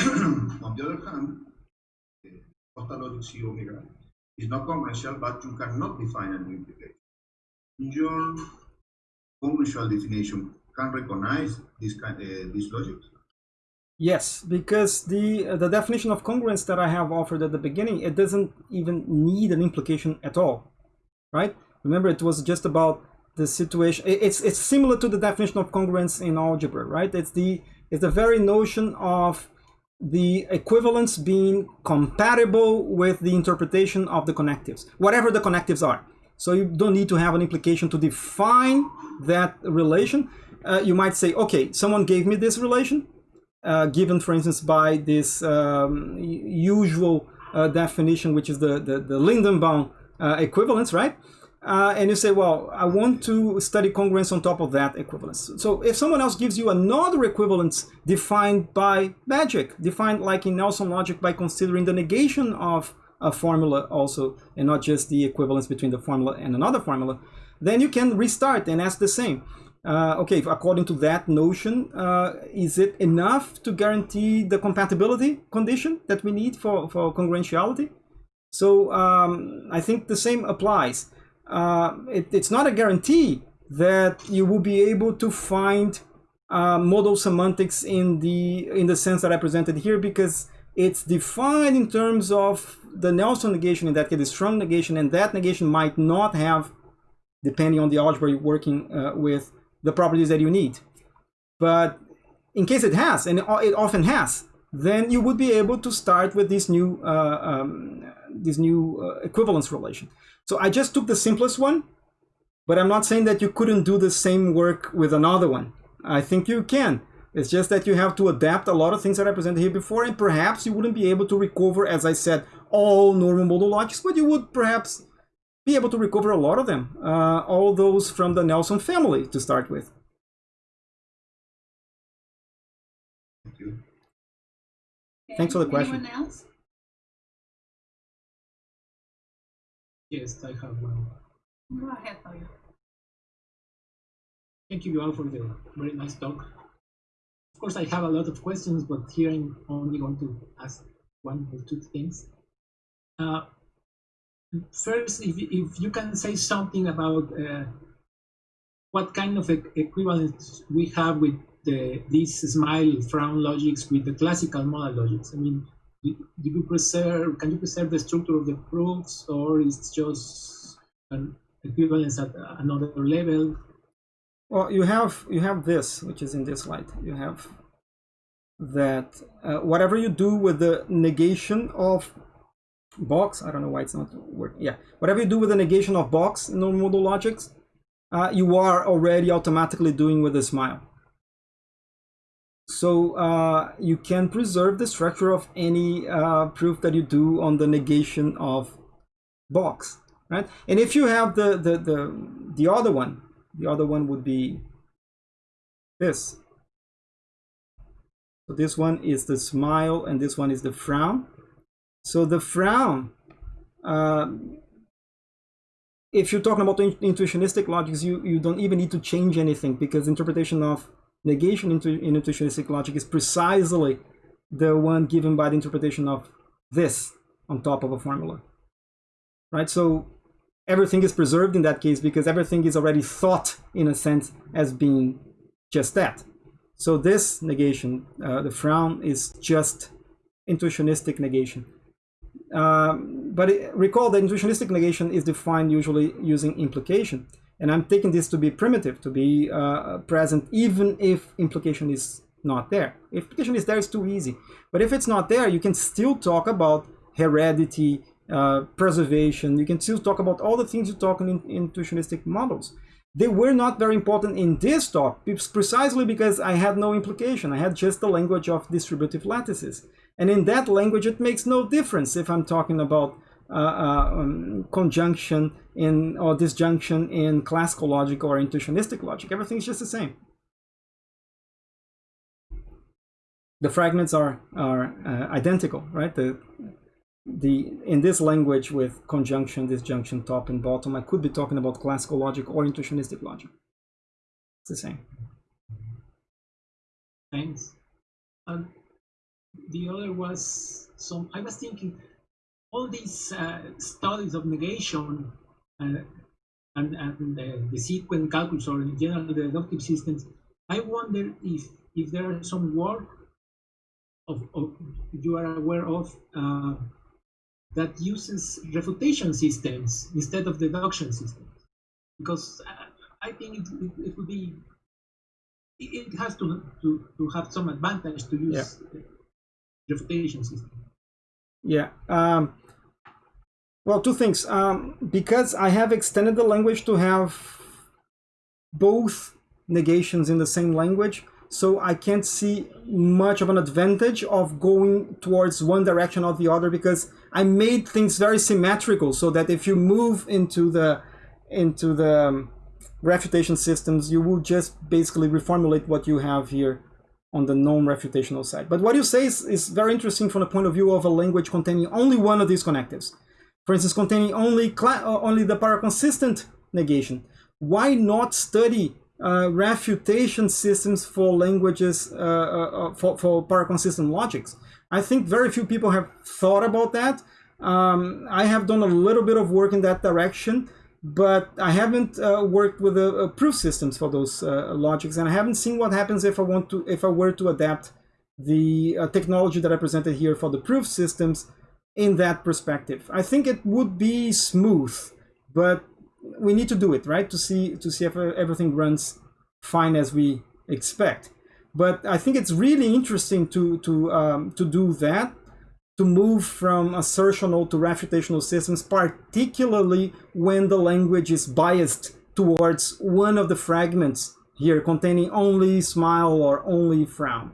On the other hand, uh, logic C omega is not congruential, but you cannot define a new implication. Your congruential definition can recognize this kind, uh, this logic. Yes, because the uh, the definition of congruence that I have offered at the beginning, it doesn't even need an implication at all, right? Remember, it was just about the situation. It's it's similar to the definition of congruence in algebra, right? It's the it's the very notion of the equivalence being compatible with the interpretation of the connectives, whatever the connectives are. So you don't need to have an implication to define that relation. Uh, you might say, okay, someone gave me this relation, uh, given, for instance, by this um, usual uh, definition, which is the, the, the Lindenbaum uh, equivalence, right? Uh, and you say, well, I want to study congruence on top of that equivalence. So if someone else gives you another equivalence defined by magic, defined like in Nelson logic by considering the negation of a formula also, and not just the equivalence between the formula and another formula, then you can restart and ask the same. Uh, okay, according to that notion, uh, is it enough to guarantee the compatibility condition that we need for, for congruentiality? So um, I think the same applies. Uh, it, it's not a guarantee that you will be able to find uh, modal semantics in the in the sense that I presented here because it's defined in terms of the Nelson negation in that case, the strong negation, and that negation might not have, depending on the algebra you're working uh, with, the properties that you need. But in case it has, and it often has, then you would be able to start with this new uh, um, this new uh, equivalence relation. So I just took the simplest one, but I'm not saying that you couldn't do the same work with another one. I think you can. It's just that you have to adapt a lot of things that I presented here before, and perhaps you wouldn't be able to recover, as I said, all normal modal logics, but you would perhaps be able to recover a lot of them, uh, all those from the Nelson family to start with. Thank you. Thanks for the question. Else? Yes, I have one. Go ahead, Fabio. Thank you all for the very nice talk. Of course, I have a lot of questions, but here I'm only going to ask one or two things. Uh, first, if, if you can say something about uh, what kind of e equivalence we have with the, this smile frown logics with the classical modal logics. I mean, do, you preserve, can you preserve the structure of the proofs or it's just an equivalence at another level? Well, you have you have this, which is in this slide. You have that uh, whatever you do with the negation of box, I don't know why it's not working. Yeah, whatever you do with the negation of box in normal modal logics, uh, you are already automatically doing with a smile. So uh, you can preserve the structure of any uh, proof that you do on the negation of box, right? And if you have the, the, the, the other one, the other one would be this. So this one is the smile and this one is the frown. So the frown, uh, if you're talking about intuitionistic logics, you, you don't even need to change anything because interpretation of negation into in intuitionistic logic is precisely the one given by the interpretation of this on top of a formula. Right? So everything is preserved in that case because everything is already thought in a sense as being just that. So this negation uh, the frown is just intuitionistic negation. Um, but it, recall that intuitionistic negation is defined usually using implication and I'm taking this to be primitive, to be uh, present, even if implication is not there. If implication is there, it's too easy. But if it's not there, you can still talk about heredity, uh, preservation. You can still talk about all the things you talk in, in intuitionistic models. They were not very important in this talk, precisely because I had no implication. I had just the language of distributive lattices. And in that language, it makes no difference if I'm talking about um, conjunction in or disjunction in classical logic or intuitionistic logic. Everything's just the same. The fragments are are uh, identical, right? The the in this language with conjunction, disjunction, top and bottom, I could be talking about classical logic or intuitionistic logic. It's the same. Thanks. And the other was some. I was thinking all these uh, studies of negation uh, and, and the, the sequent calculus or in general the deductive systems, I wonder if if there are some work of, of you are aware of uh, that uses refutation systems instead of deduction systems, because I think it, it, it would be it has to, to to have some advantage to use yeah. refutation system. Yeah. Um, well, two things. Um, because I have extended the language to have both negations in the same language, so I can't see much of an advantage of going towards one direction or the other because I made things very symmetrical so that if you move into the into the um, refutation systems, you will just basically reformulate what you have here on the non-refutational side. But what you say is, is very interesting from the point of view of a language containing only one of these connectives. For instance, containing only, uh, only the paraconsistent negation. Why not study uh, refutation systems for languages, uh, uh, uh for, for paraconsistent logics? I think very few people have thought about that. Um, I have done a little bit of work in that direction, but I haven't uh, worked with uh, proof systems for those uh, logics, and I haven't seen what happens if I want to if I were to adapt the uh, technology that I presented here for the proof systems in that perspective. I think it would be smooth, but we need to do it right to see to see if everything runs fine as we expect. But I think it's really interesting to to um, to do that to move from assertional to refutational systems, particularly when the language is biased towards one of the fragments here containing only smile or only frown.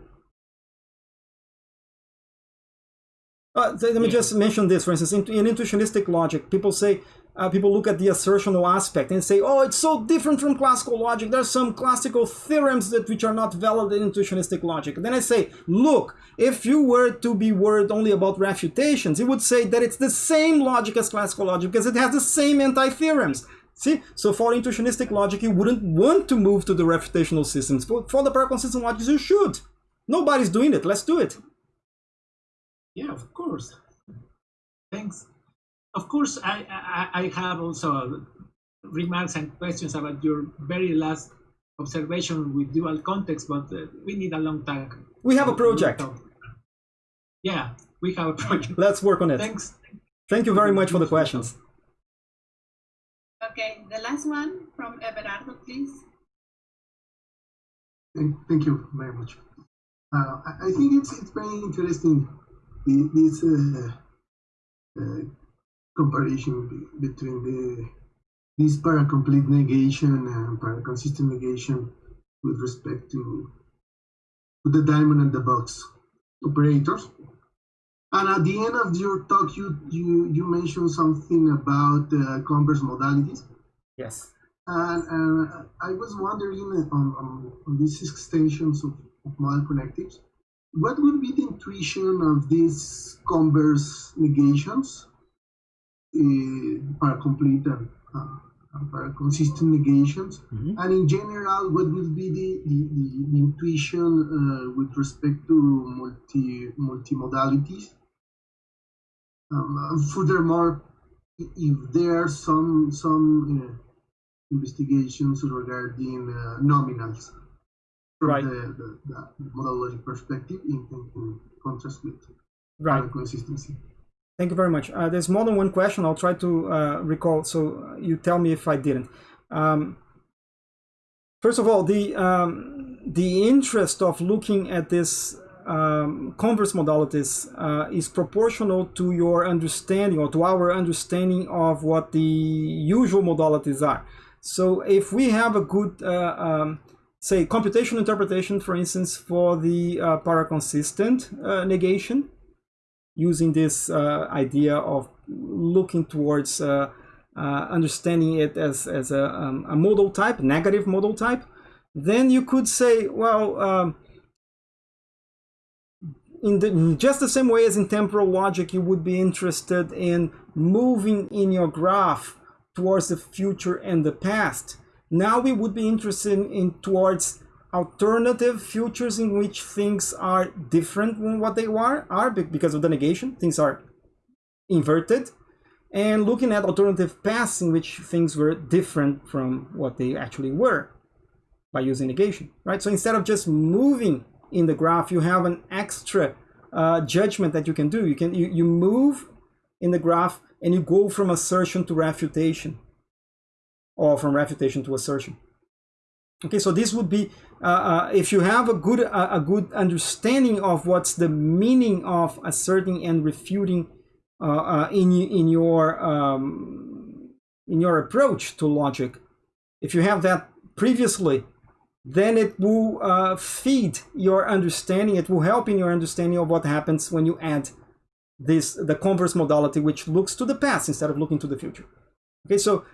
Uh, let me just mention this, for instance, in, in intuitionistic logic, people say, uh, people look at the assertional aspect and say, oh, it's so different from classical logic. There's some classical theorems that which are not valid in intuitionistic logic. then I say, look, if you were to be worried only about refutations, you would say that it's the same logic as classical logic because it has the same anti-theorems. See, so for intuitionistic logic, you wouldn't want to move to the refutational systems. For, for the paraconsistent logic, you should. Nobody's doing it. Let's do it. Yeah, of course. Thanks. Of course, I, I, I have also remarks and questions about your very last observation with dual context, but uh, we need a long time. We have a project. Yeah, we have a project. Let's work on it. Thanks. Thank you very much for the questions. Okay, the last one from Everardo, please. Thank, thank you very much. Uh, I, I think it's it's very interesting this uh, uh, comparison between the this paracomplete negation and paraconsistent negation with respect to, to the diamond and the box operators. And at the end of your talk, you you, you mentioned something about uh, converse modalities. Yes. And, and I was wondering on, on, on these extensions of, of modal connectives, what would be the intuition of these converse negations uh, para complete and, uh, para consistent negations? Mm -hmm. And in general, what would be the, the, the, the intuition uh, with respect to multi multimodalities? Um, furthermore, if there are some some uh, investigations regarding uh, nominals, right. the, the, the perspective in, in, in contrast with right. consistency. Thank you very much. Uh, there's more than one question. I'll try to uh, recall. So you tell me if I didn't. Um, first of all, the um, the interest of looking at this um, converse modalities uh, is proportional to your understanding or to our understanding of what the usual modalities are. So if we have a good uh, um, say computation interpretation, for instance, for the uh, paraconsistent uh, negation, using this uh, idea of looking towards uh, uh, understanding it as, as a, um, a, modal type, negative modal type, then you could say, well, um, in, the, in just the same way as in temporal logic, you would be interested in moving in your graph towards the future and the past now we would be interested in towards alternative futures in which things are different than what they are, are because of the negation, things are inverted, and looking at alternative paths in which things were different from what they actually were by using negation, right? So instead of just moving in the graph, you have an extra uh, judgment that you can do. You can you, you move in the graph and you go from assertion to refutation or from refutation to assertion. Okay, so this would be, uh, uh, if you have a good, uh, a good understanding of what's the meaning of asserting and refuting uh, uh, in, in, your, um, in your approach to logic, if you have that previously, then it will uh, feed your understanding, it will help in your understanding of what happens when you add this, the converse modality, which looks to the past instead of looking to the future. Okay, so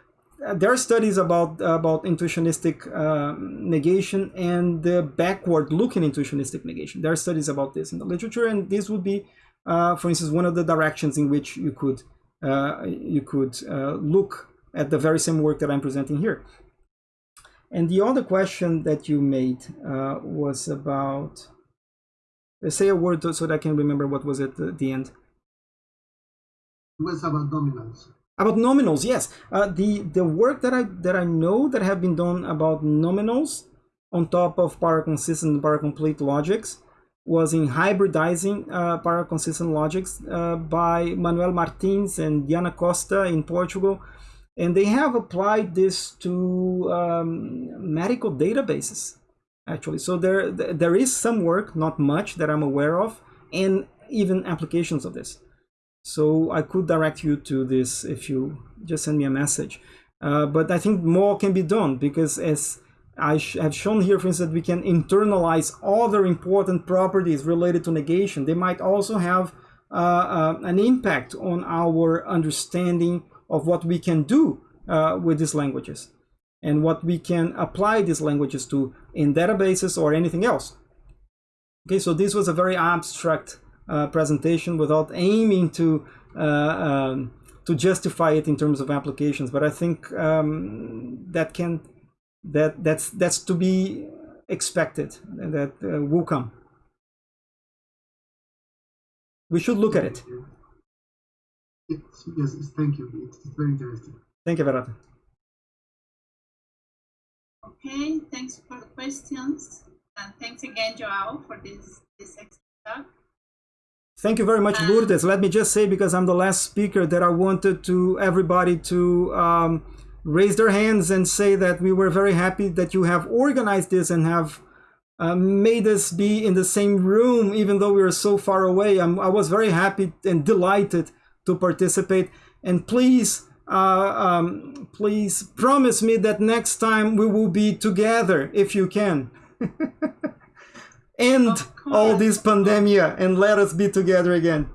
there are studies about about intuitionistic uh, negation and the backward-looking intuitionistic negation. There are studies about this in the literature, and this would be, uh, for instance, one of the directions in which you could uh, you could uh, look at the very same work that I'm presenting here. And the other question that you made uh, was about. Say a word so that I can remember what was at the, the end. It was about nominals. About nominals, yes. Uh, the the work that I that I know that have been done about nominals on top of paraconsistent and paracomplete logics was in hybridizing uh, paraconsistent logics uh, by Manuel Martins and Diana Costa in Portugal. And they have applied this to um, medical databases, actually. So there, there is some work, not much that I'm aware of, and even applications of this. So I could direct you to this if you just send me a message. Uh, but I think more can be done because as I have shown here, for instance, we can internalize other important properties related to negation. They might also have uh, uh, an impact on our understanding of what we can do uh, with these languages and what we can apply these languages to in databases or anything else. Okay, so this was a very abstract uh, presentation without aiming to uh, um, to justify it in terms of applications, but I think um, that can that that's that's to be expected that uh, will come we should look at it It's, yes, it's, thank you. It's, it's very interesting. thank you Everardo. Okay, thanks for the questions. And thanks again, Joao, for this, this excellent talk. Thank you very much Lourdes let me just say because I'm the last speaker that I wanted to everybody to um, raise their hands and say that we were very happy that you have organized this and have uh, made us be in the same room even though we were so far away. I'm, I was very happy and delighted to participate. And please, uh, um, please promise me that next time we will be together if you can. End all this pandemia and let us be together again.